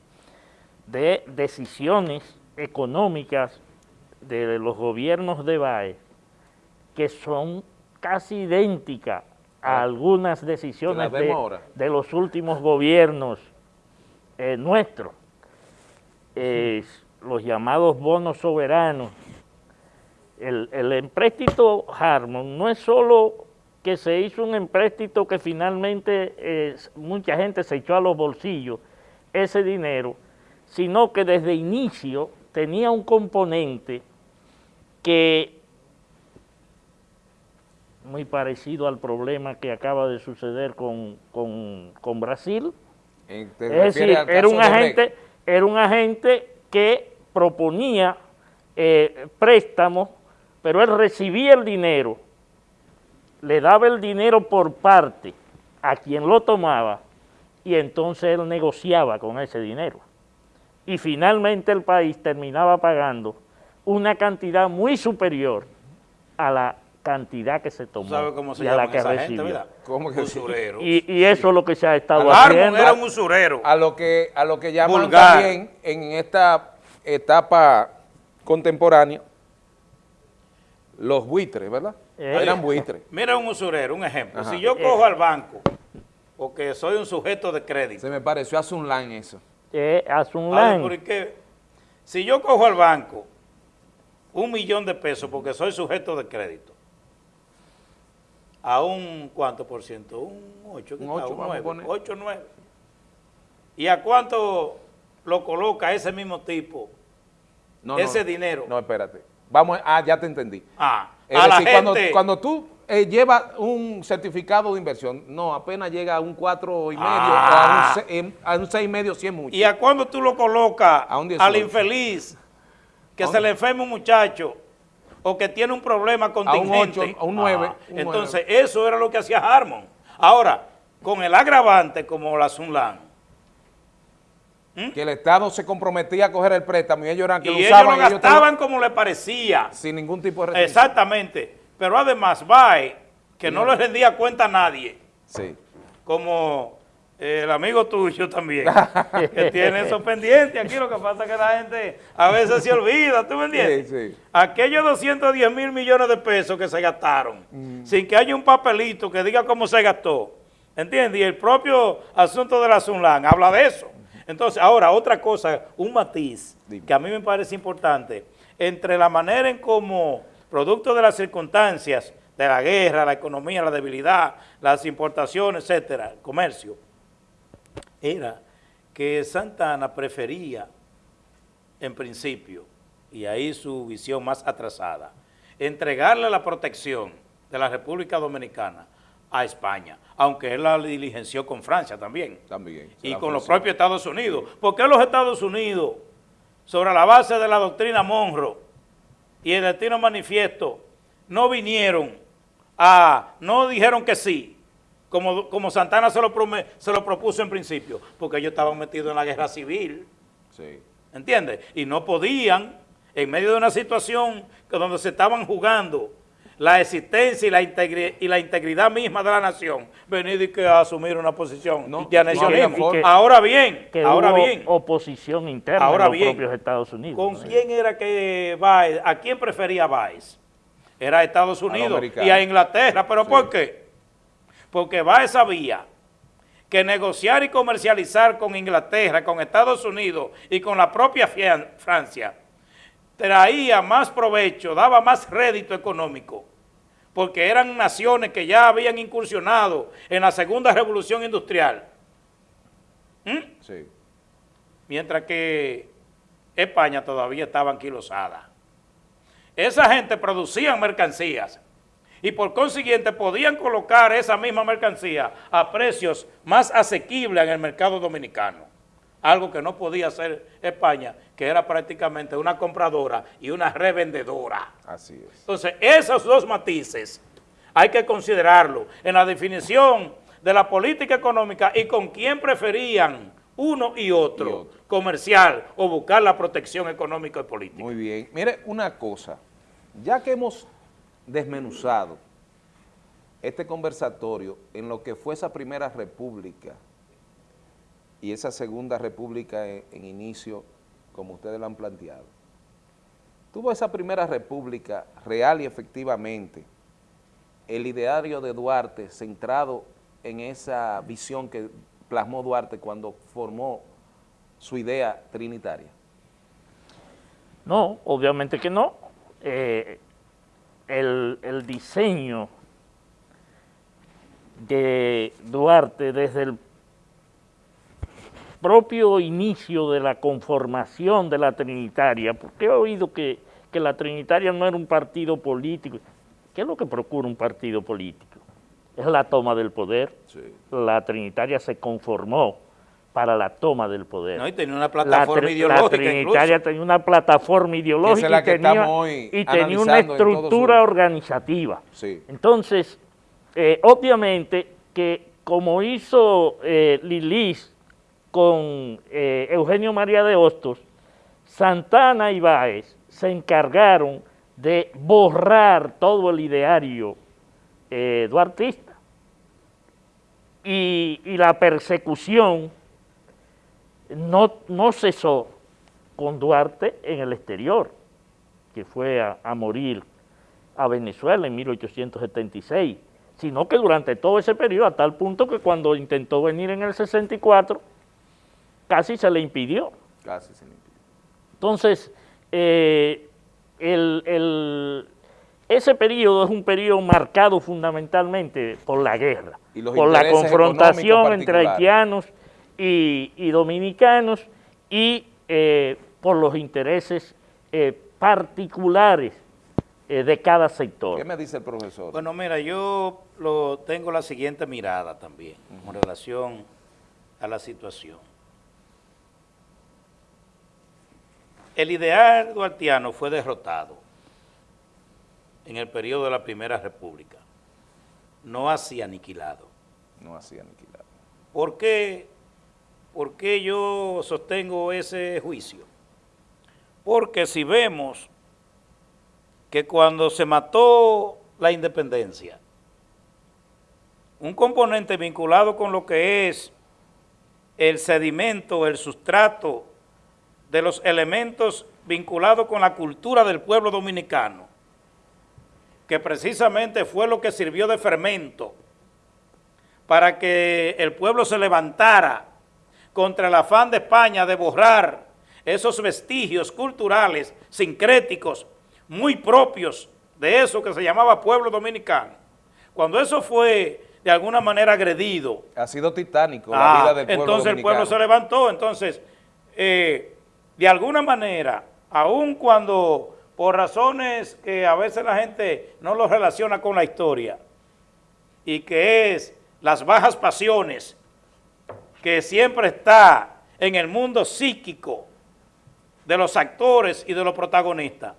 de decisiones económicas de los gobiernos de Baez que son casi idénticas a ah. algunas decisiones de, los últimos gobiernos eh, nuestros, los llamados bonos soberanos. El, el empréstito Harmon no es solo que se hizo un empréstito que finalmente eh, mucha gente se echó a los bolsillos ese dinero, sino que desde inicio tenía un componente que muy parecido al problema que acaba de suceder con, Brasil. Eh, es decir, era un, agente, era un agente que proponía eh, préstamos, pero él recibía el dinero, le daba el dinero por parte a quien lo tomaba y entonces él negociaba con ese dinero. Y finalmente el país terminaba pagando una cantidad muy superior a la cantidad que se tomó ¿Sabe cómo se y a la que recibió. ¿Cómo que y, y, eso es lo que se ha estado haciendo. era un usurero. A lo que, a lo que llaman también en esta etapa contemporánea los buitres, ¿verdad? Eh. Eran buitres. Mira un usurero, un ejemplo. Si yo cojo al banco, porque soy un sujeto de crédito. Se me pareció a Sunlan eso. Eh, a Sunlan. ¿por qué? Si yo cojo al banco un millón de pesos porque soy sujeto de crédito, a un cuánto por ciento, un 8, un 8, 9, 8, 9. ¿Y a cuánto lo coloca ese mismo tipo, ese dinero? No, espérate. Vamos, ah, ya te entendí. Ah, a la gente, cuando, tú eh, llevas un certificado de inversión, no, apenas llega a un 4 y medio, ah, a, un, a un 6 y medio, es mucho. ¿Y a cuándo tú lo colocas al infeliz que se le enferma un muchacho o que tiene un problema contingente. A un 8, a un 9. Ah, entonces, eso era lo que hacía Harmon. Ahora, con el agravante como la Sunlan. Que el Estado se comprometía a coger el préstamo y ellos eran que lo usaban. Ellos lo gastaban como le parecía. Sin ningún tipo de restricción. Exactamente. Pero además, BAE, que no, no le rendía cuenta a nadie. Sí. Como el amigo tuyo también, que tiene eso pendiente. Aquí lo que pasa es que la gente a veces se olvida, ¿tú me entiendes? Sí, sí. Aquellos 210 mil millones de pesos que se gastaron, mm. sin que haya un papelito que diga cómo se gastó, ¿entiendes? Y el propio asunto de la Sunlan habla de eso. Entonces, ahora, otra cosa, un matiz que a mí me parece importante, entre la manera en cómo, producto de las circunstancias, de la guerra, la economía, la debilidad, las importaciones, etcétera, el comercio, era que Santana prefería, en principio, y ahí su visión más atrasada, entregarle la protección de la República Dominicana a España, aunque él la diligenció con Francia también. También. Y con los propios Estados Unidos. ¿Por qué los Estados Unidos, sobre la base de la doctrina Monroe y el destino manifiesto, no vinieron a, no dijeron que sí, como, Santana se lo, se lo propuso en principio, porque ellos estaban metidos en la guerra civil. Sí. ¿Entiendes? Y no podían, en medio de una situación donde se estaban jugando la existencia y la, y la integridad misma de la nación, venir y que asumir una posición no, de anexionismo. ahora bien, ahora bien. oposición interna ahora los propios Estados Unidos. ¿Con quién era que Baez, a quién prefería Baez? Era a Estados Unidos y a Inglaterra, ¿pero por qué? Porque Baez sabía que negociar y comercializar con Inglaterra, con Estados Unidos y con la propia Francia traía más provecho, daba más rédito económico, porque eran naciones que ya habían incursionado en la segunda revolución industrial. ¿Mm? Sí. Mientras que España todavía estaba anquilosada. Esa gente producía mercancías y por consiguiente podían colocar esa misma mercancía a precios más asequibles en el mercado dominicano algo que no podía hacer España, que era prácticamente una compradora y una revendedora. Así es. Entonces, esos dos matices hay que considerarlo en la definición de la política económica y con quién preferían uno y otro, y otro, comercial o buscar la protección económica y política. Muy bien. Mire, una cosa, ya que hemos desmenuzado este conversatorio en lo que fue esa primera república y esa segunda república en, inicio, como ustedes lo han planteado. Tuvo esa primera república real y efectivamente el ideario de Duarte centrado en esa visión que plasmó Duarte cuando formó su idea trinitaria? No, obviamente que no. Eh, el, el diseño de Duarte desde el propio inicio de la conformación de la Trinitaria, porque he oído que, la Trinitaria no era un partido político. ¿Qué es lo que procura un partido político? Es la toma del poder. La Trinitaria se conformó para la toma del poder. No, y tenía una plataforma ideológica La Trinitaria tenía una plataforma ideológica y, tenía, una estructura organizativa. Entonces, eh, obviamente que como hizo eh, Lilis con eh, Eugenio María de Hostos, Santana y Báez se encargaron de borrar todo el ideario eh, duartista y, la persecución no, no, cesó con Duarte en el exterior, que fue a, a morir a Venezuela en 1876, sino que durante todo ese periodo, a tal punto que cuando intentó venir en el 64, casi se le impidió. Casi se le impidió. Entonces, eh, ese periodo es un periodo marcado fundamentalmente por la guerra, por la confrontación entre haitianos y, dominicanos y eh, por los intereses eh, particulares de cada sector. ¿Qué me dice el profesor? Bueno, mira, yo lo tengo la siguiente mirada también en relación a la situación. El ideal duartiano fue derrotado en el periodo de la Primera República, no así aniquilado. No así aniquilado. ¿Por qué, ¿Por qué yo sostengo ese juicio? Porque si vemos que cuando se mató la independencia, un componente vinculado con lo que es el sedimento, el sustrato de los elementos vinculados con la cultura del pueblo dominicano, que precisamente fue lo que sirvió de fermento para que el pueblo se levantara contra el afán de España de borrar esos vestigios culturales sincréticos muy propios de eso que se llamaba pueblo dominicano. Cuando eso fue de alguna manera agredido. Ha sido titánico la ah, vida del pueblo Entonces el pueblo se levantó, entonces eh, de alguna manera, aun cuando por razones que a veces la gente no lo relaciona con la historia, y que es las bajas pasiones que siempre está en el mundo psíquico de los actores y de los protagonistas.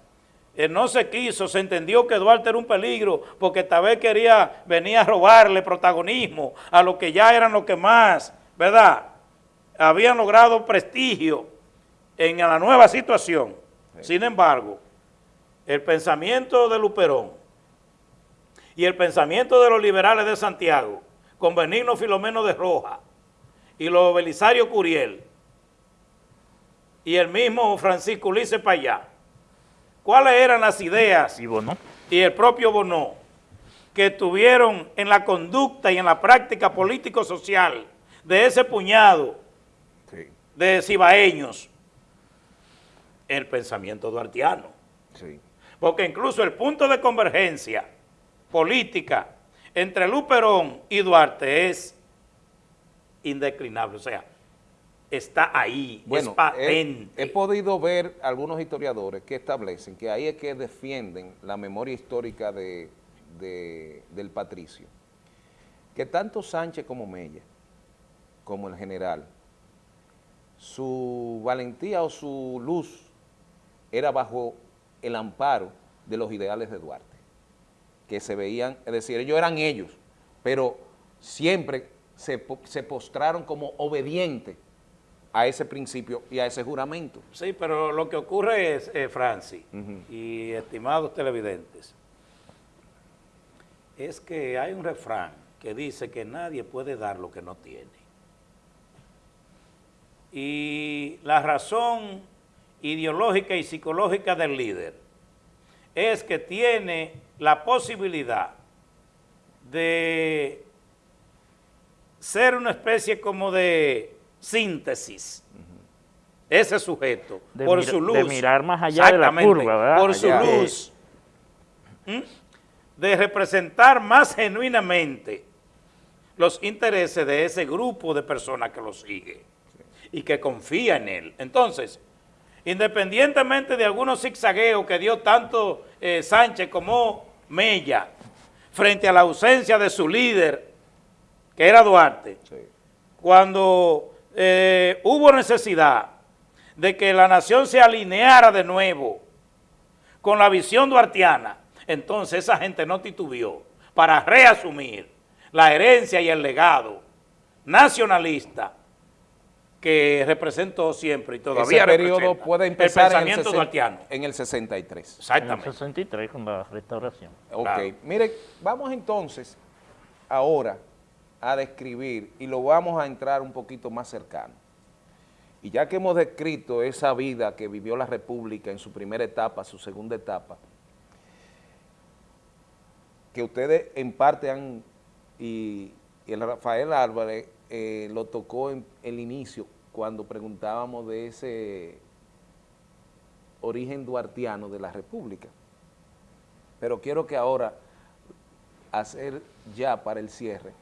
Él no se quiso, se entendió que Duarte era un peligro porque tal vez quería venir a robarle protagonismo a los que ya eran los que más, ¿verdad? Habían logrado prestigio en la nueva situación. Sin embargo, el pensamiento de Luperón y el pensamiento de los liberales de Santiago, con Benigno Filomeno de Roja y los Belisario Curiel y el mismo Francisco Ulises Payá, ¿cuáles eran las ideas? Y Y el propio Bonó, que tuvieron en la conducta y en la práctica político-social de ese puñado de cibaeños, el pensamiento duartiano. Porque incluso el punto de convergencia política entre Luperón y Duarte es indeclinable, o sea, está ahí, bueno, es patente. He, podido ver algunos historiadores que establecen que ahí es que defienden la memoria histórica de, del patricio, que tanto Sánchez como Mella, como el general, su valentía o su luz era bajo el amparo de los ideales de Duarte, que se veían, es decir, ellos eran ellos, pero siempre se, postraron como obedientes a ese principio y a ese juramento. Sí, pero lo que ocurre es, eh, Francis, y estimados televidentes, es que hay un refrán que dice que nadie puede dar lo que no tiene. Y la razón ideológica y psicológica del líder es que tiene la posibilidad de ser una especie como de síntesis, ese sujeto, por su luz. De mirar más allá de la curva, ¿verdad? Por su luz. De representar más genuinamente los intereses de ese grupo de personas que lo sigue y que confía en él. Entonces, independientemente de algunos zigzagueos que dio tanto eh, Sánchez como Mella, frente a la ausencia de su líder, que era Duarte, cuando eh, hubo necesidad de que la nación se alineara de nuevo con la visión duartiana, entonces esa gente no titubió para reasumir la herencia y el legado nacionalista que representó siempre y todavía Ese periodo puede empezar el pensamiento en el, 63. Exactamente. En el 63 con la restauración. Ok, mire, vamos entonces ahora a describir y lo vamos a entrar un poquito más cercano. Y ya que hemos descrito esa vida que vivió la República en su primera etapa, su segunda etapa, que ustedes en parte han, y, el Rafael Álvarez eh, lo tocó en el inicio, cuando preguntábamos de ese origen duartiano de la República. Pero quiero que ahora, hacer ya para el cierre,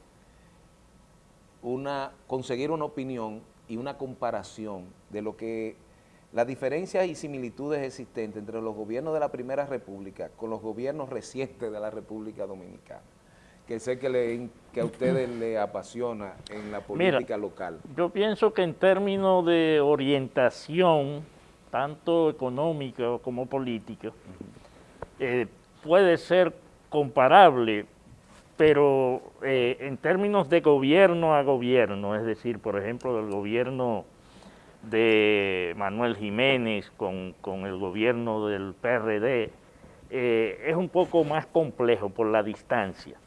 una, conseguir una opinión y una comparación de lo que las diferencias y similitudes existentes entre los gobiernos de la Primera República con los gobiernos recientes de la República Dominicana que sé que, le, que a ustedes le apasiona en la política local? Yo pienso que en términos de orientación, tanto económica como política, eh, puede ser comparable, pero eh, en términos de gobierno a gobierno, es decir, por ejemplo, del gobierno de Manuel Jiménez con, el gobierno del PRD, eh, es un poco más complejo por la distancia.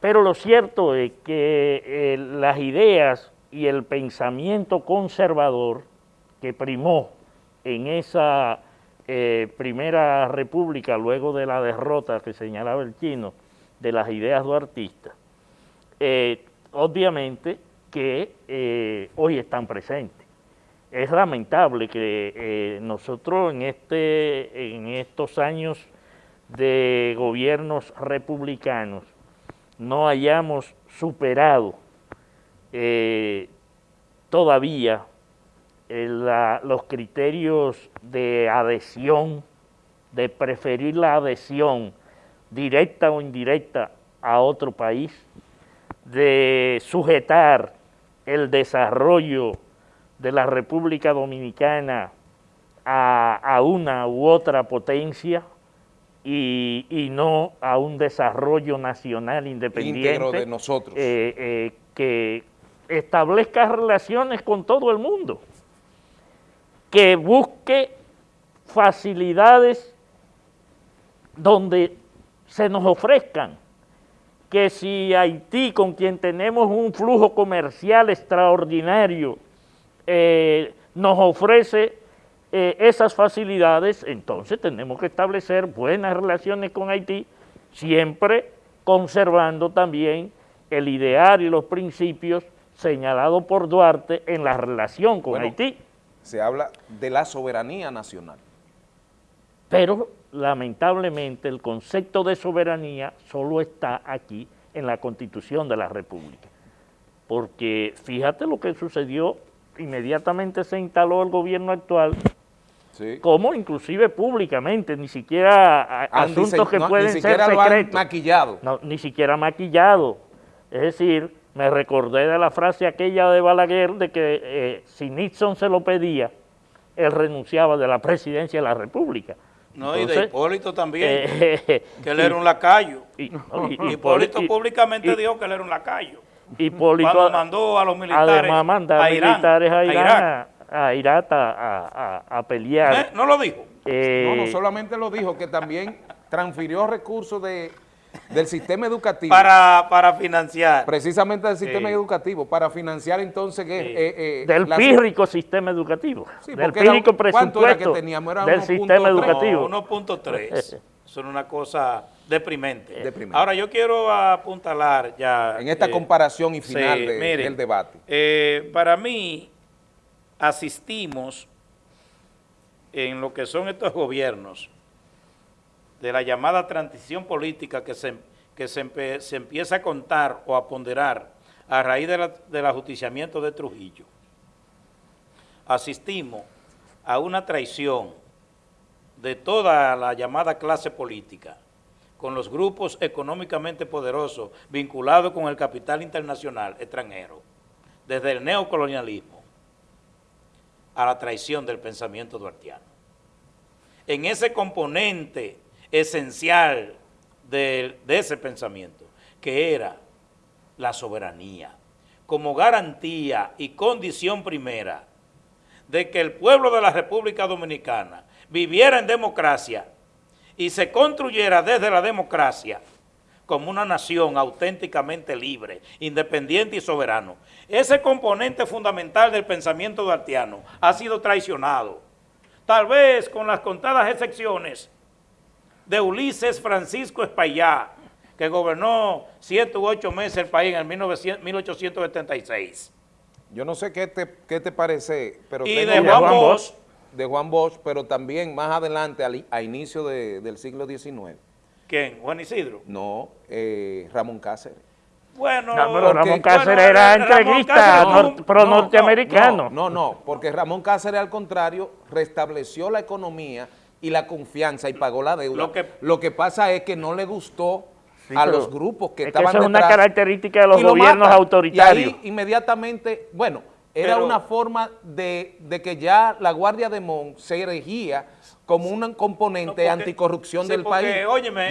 Pero lo cierto es que eh, las ideas y el pensamiento conservador que primó en esa primera república, luego de la derrota que señalaba el chino, de las ideas duartistas, eh, obviamente que hoy están presentes. Es lamentable que nosotros en, este, en estos años de gobiernos republicanos no hayamos superado eh, todavía eh, los criterios de adhesión, de preferir la adhesión directa o indirecta a otro país, de sujetar el desarrollo de la República Dominicana a, a una u otra potencia, y, no a un desarrollo nacional independiente. de nosotros. Eh, eh, que establezca relaciones con todo el mundo, que busque facilidades donde se nos ofrezcan, que si Haití, con quien tenemos un flujo comercial extraordinario, eh, nos ofrece eh, esas facilidades, entonces tenemos que establecer buenas relaciones con Haití, siempre conservando también el ideal y los principios señalados por Duarte en la relación con Haití. Se habla de la soberanía nacional. Pero lamentablemente el concepto de soberanía solo está aquí en la Constitución de la República. Porque fíjate lo que sucedió, inmediatamente se instaló el gobierno actual, como inclusive públicamente, ni siquiera asuntos que pueden ser secretos. maquillado. No, ni siquiera maquillado. Es decir, me recordé de la frase aquella de Balaguer de que eh, si Nixon se lo pedía, él renunciaba de la presidencia de la República. No, y de Hipólito también, eh, que él era un lacayo. Y, Hipólito, públicamente dijo que él era un lacayo. Hipólito Cuando mandó a los militares a, militares a Irán, a, Irak a, pelear. ¿Eh? ¿No lo dijo? Eh, no, no solamente lo dijo, que también transfirió recursos de del sistema educativo. Para, para financiar. Precisamente del sistema educativo, para financiar entonces... Eh, eh, del pírrico sistema educativo. del pírrico presupuesto que teníamos? Era del sistema educativo. 1.3. Son una cosa deprimente. Ahora yo quiero apuntalar ya... En esta eh, comparación y final del debate. para mí, asistimos en lo que son estos gobiernos de la llamada transición política que se, que se, empieza a contar o a ponderar a raíz del ajusticiamiento de Trujillo, asistimos a una traición de toda la llamada clase política con los grupos económicamente poderosos vinculados con el capital internacional extranjero, desde el neocolonialismo a la traición del pensamiento duartiano. En ese componente esencial de, ese pensamiento, que era la soberanía, como garantía y condición primera de que el pueblo de la República Dominicana viviera en democracia y se construyera desde la democracia como una nación auténticamente libre, independiente y soberano. Ese componente fundamental del pensamiento duartiano ha sido traicionado, tal vez con las contadas excepciones de Ulises Francisco Espaillá, que gobernó siete u ocho meses el país en el 1876. Yo no sé qué te, qué te parece, pero y de Juan, Bosch, De Juan Bosch, pero también más adelante, a inicio del siglo XIX. ¿Quién? ¿Juan Isidro? No, eh, Ramón Cáceres. Bueno, Ramón Cáceres era entreguista pro norteamericano. No, no, no, porque Ramón Cáceres al contrario restableció la economía y la confianza y pagó la deuda. Lo que, pasa es que no le gustó a los grupos que estaban detrás. es una característica de los gobiernos autoritarios. Y ahí inmediatamente, bueno, era una forma de, que ya la Guardia de Mon se erigía como un componente anticorrupción del país.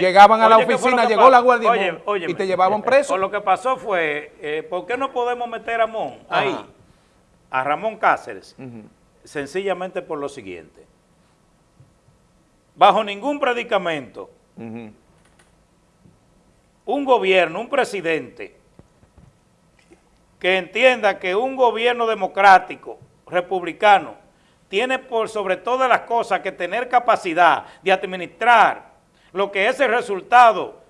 Llegaban a la oficina, llegó la Guardia de Mon y te llevaban preso. lo que pasó fue, eh, ¿por qué no podemos meter a Mon ahí, a Ramón Cáceres? Sencillamente por lo siguiente bajo ningún predicamento, un gobierno, un presidente, que entienda que un gobierno democrático, republicano, tiene por sobre todas las cosas que tener capacidad de administrar lo que es el resultado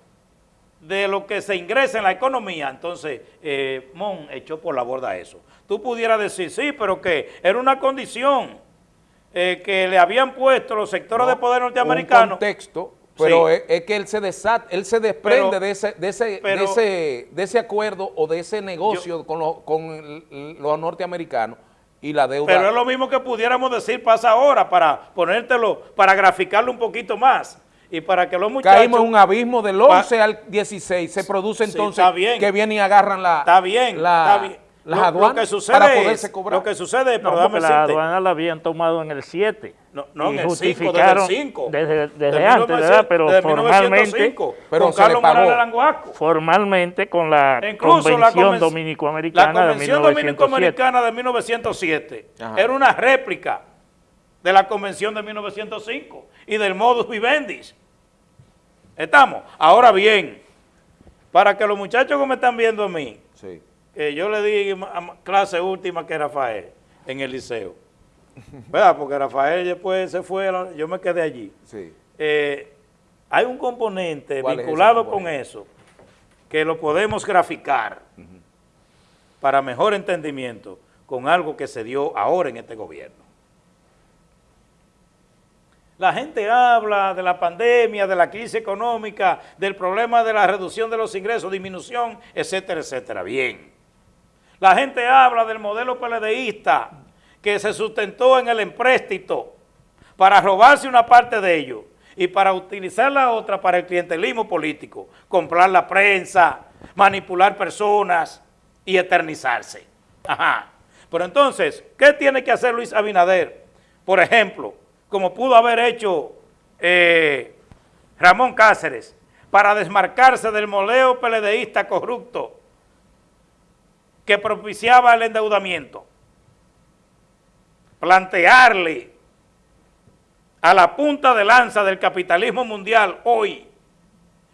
de lo que se ingresa en la economía, entonces eh, Mon echó por la borda eso. Tú pudieras decir, sí, pero que era una condición eh, que le habían puesto los sectores de poder norteamericanos. Un contexto, pero es, que él se desat, él se desprende de, ese, de, ese, de, ese, de ese acuerdo o de ese negocio con, con los norteamericanos y la deuda. Pero es lo mismo que pudiéramos decir pasa ahora para ponértelo, para graficarlo un poquito más y para que los muchachos... Caímos en un abismo del 11 al 16, se produce entonces que vienen y agarran la... Está bien, está bien las aduanas que sucede para poderse cobrar. Lo que sucede, no, porque las aduanas la habían tomado en el 7. No, no en el 5, desde el 5. Desde, desde antes, ¿verdad? Pero formalmente, pero con Carlos Morales Formalmente con la Convención Dominico-Americana de 1907. La Convención Dominico-Americana de 1907 era una réplica de la Convención de 1905 y del modus vivendi. ¿Estamos? Ahora bien, Para que los muchachos que me están viendo a mí, que yo le di clase última que Rafael en el liceo, ¿verdad? Porque Rafael después se fue, yo me quedé allí. Sí. Eh, hay un componente vinculado con eso que lo podemos graficar para mejor entendimiento con algo que se dio ahora en este gobierno. La gente habla de la pandemia, de la crisis económica, del problema de la reducción de los ingresos, disminución, etcétera, etcétera. Bien. La gente habla del modelo PLDista que se sustentó en el empréstito para robarse una parte de ello y para utilizar la otra para el clientelismo político, comprar la prensa, manipular personas y eternizarse. Ajá. Pero entonces, ¿qué tiene que hacer Luis Abinader? Por ejemplo, como pudo haber hecho eh, Ramón Cáceres, para desmarcarse del moleo peledeísta corrupto que propiciaba el endeudamiento. Plantearle a la punta de lanza del capitalismo mundial hoy,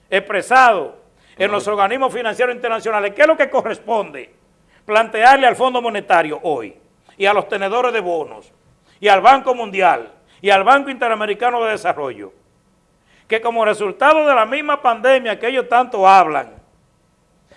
expresado en los organismos financieros internacionales, ¿qué es lo que corresponde? Plantearle al Fondo Monetario hoy y a los tenedores de bonos y al Banco Mundial y al Banco Interamericano de Desarrollo, que como resultado de la misma pandemia que ellos tanto hablan,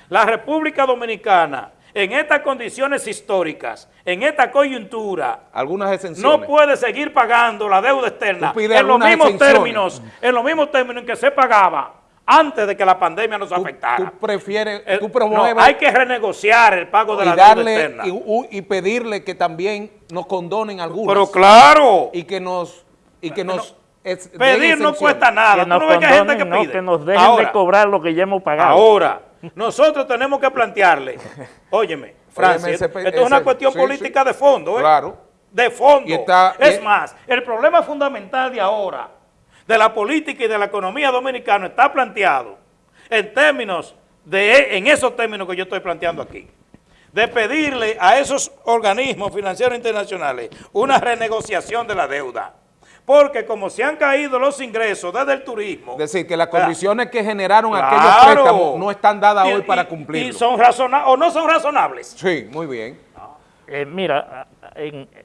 la República Dominicana en estas condiciones históricas, en esta coyuntura, algunas no puede seguir pagando la deuda externa en los mismos términos, en los mismos términos en que se pagaba antes de que la pandemia nos afectara. Tú prefieres, tú promueves... hay que renegociar el pago de la deuda externa. Y, pedirle que también nos condonen algunos. Pero claro. Y que nos... Y que nos pedir no cuesta nada. Que nos, no gente que, pide? que nos dejen de cobrar lo que ya hemos pagado. Ahora, nosotros tenemos que plantearle, óyeme, Francis, esto es una cuestión política de fondo, ¿eh? Claro. De fondo. es más, el problema fundamental de ahora, de la política y de la economía dominicana, está planteado en términos de, en esos términos que yo estoy planteando aquí, de pedirle a esos organismos financieros internacionales una renegociación de la deuda porque como se han caído los ingresos desde el turismo... Es decir, que las condiciones que generaron aquellos préstamos no están dadas hoy para cumplir. Y son razonables, o no son razonables. Sí, muy bien. Eh, mira,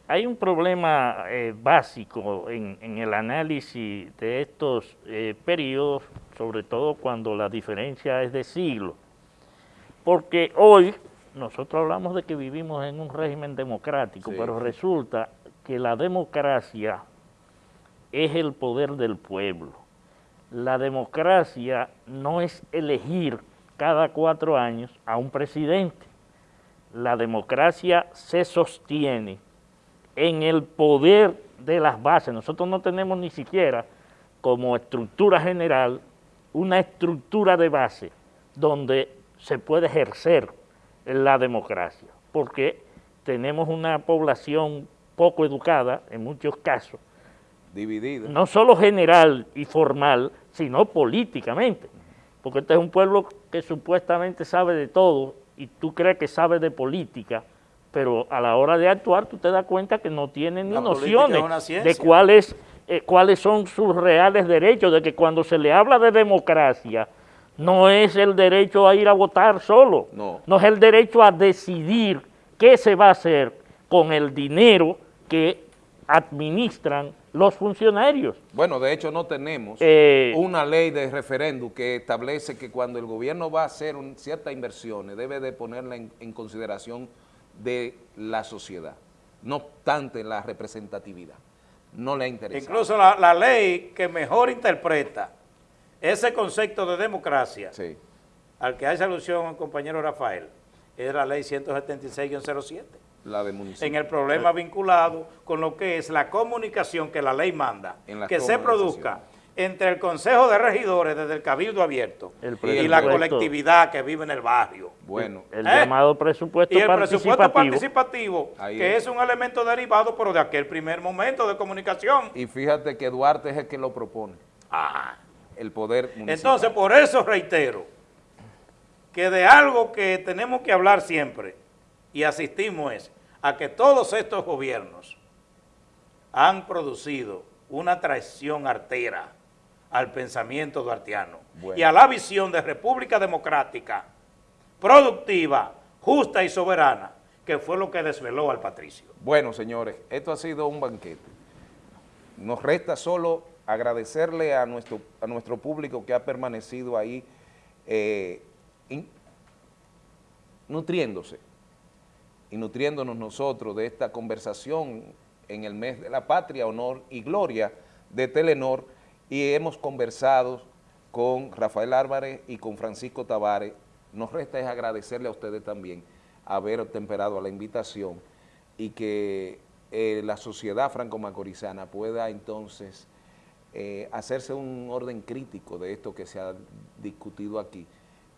hay un problema eh, básico en, el análisis de estos eh, periodos, sobre todo cuando la diferencia es de siglo. Porque hoy nosotros hablamos de que vivimos en un régimen democrático, pero resulta que la democracia es el poder del pueblo. La democracia no es elegir cada cuatro años a un presidente. La democracia se sostiene en el poder de las bases. Nosotros no tenemos ni siquiera como estructura general una estructura de base donde se puede ejercer la democracia, porque tenemos una población poco educada en muchos casos, Dividida. No solo general y formal, sino políticamente. Porque este es un pueblo que supuestamente sabe de todo y tú crees que sabe de política, pero a la hora de actuar tú te das cuenta que no tiene ni nociones de cuáles, eh, cuáles son sus reales derechos, de que cuando se le habla de democracia, no es el derecho a ir a votar solo, no, no es el derecho a decidir qué se va a hacer con el dinero que administran los funcionarios. Bueno, de hecho no tenemos eh, una ley de referéndum que establece que cuando el gobierno va a hacer ciertas inversiones debe de ponerla en, consideración de la sociedad, no obstante la representatividad. No le interesa. Incluso la, ley que mejor interpreta ese concepto de democracia, al que hace alusión el compañero Rafael, es la ley 176-07 en el problema vinculado con lo que es la comunicación que la ley manda, que se produzca entre el Consejo de Regidores desde el Cabildo Abierto y la colectividad que vive en el barrio. Bueno. El, ¿Eh? llamado presupuesto participativo. Y el presupuesto participativo, que es. un elemento derivado, pero de aquel primer momento de comunicación. Y fíjate que Duarte es el que lo propone. Ah. El poder municipal. Entonces, por eso reitero que de algo que tenemos que hablar siempre y asistimos es a que todos estos gobiernos han producido una traición artera al pensamiento duartiano y a la visión de república democrática, productiva, justa y soberana, que fue lo que desveló al patricio. Bueno, señores, esto ha sido un banquete. Nos resta solo agradecerle a nuestro, a nuestro público que ha permanecido ahí eh, nutriéndose y nutriéndonos nosotros de esta conversación en el mes de la patria, honor y gloria de Telenor y hemos conversado con Rafael Álvarez y con Francisco Tavares. Nos resta es agradecerle a ustedes también haber temperado a la invitación y que eh, la sociedad franco-macorizana pueda entonces eh, hacerse un orden crítico de esto que se ha discutido aquí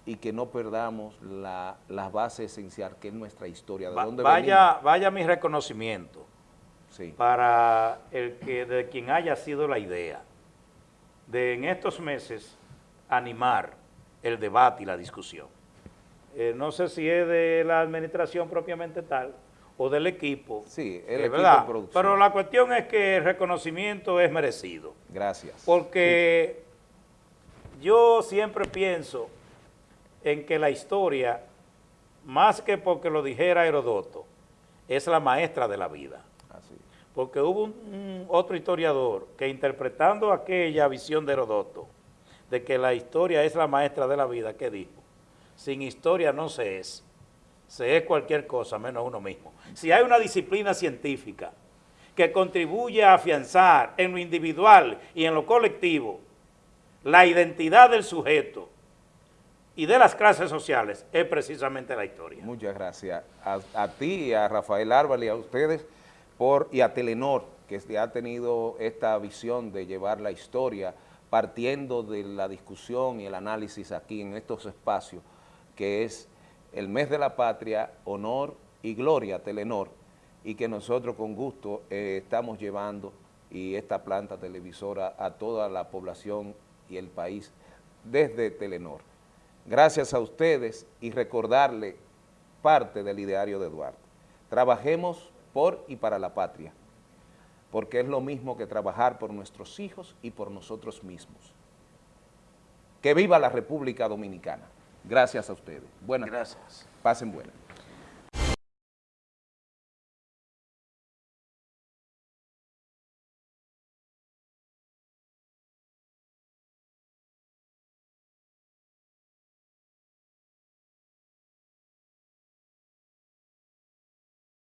y que no perdamos la, base esencial que es nuestra historia. ¿De dónde vaya, vaya mi reconocimiento para el que de quien haya sido la idea de en estos meses animar el debate y la discusión. Eh, no sé si es de la administración propiamente tal o del equipo. Sí, el equipo de producción. Pero la cuestión es que el reconocimiento es merecido. Gracias. Porque yo siempre pienso en que la historia, más que porque lo dijera Herodoto, es la maestra de la vida. Así. Porque hubo un, otro historiador que interpretando aquella visión de Herodoto, de que la historia es la maestra de la vida, ¿qué dijo? Sin historia no se es, se es cualquier cosa menos uno mismo. Si hay una disciplina científica que contribuye a afianzar en lo individual y en lo colectivo la identidad del sujeto, y de las clases sociales es precisamente la historia. Muchas gracias a, ti, a Rafael Álvarez y a ustedes por, y a Telenor, que ha tenido esta visión de llevar la historia partiendo de la discusión y el análisis aquí en estos espacios, que es el mes de la patria, honor y gloria Telenor, y que nosotros con gusto eh, estamos llevando y esta planta televisora a toda la población y el país desde Telenor. Gracias a ustedes y recordarle parte del ideario de Duarte. Trabajemos por y para la patria, porque es lo mismo que trabajar por nuestros hijos y por nosotros mismos. Que viva la República Dominicana. Gracias a ustedes. Buenas. Gracias. Pasen buenas.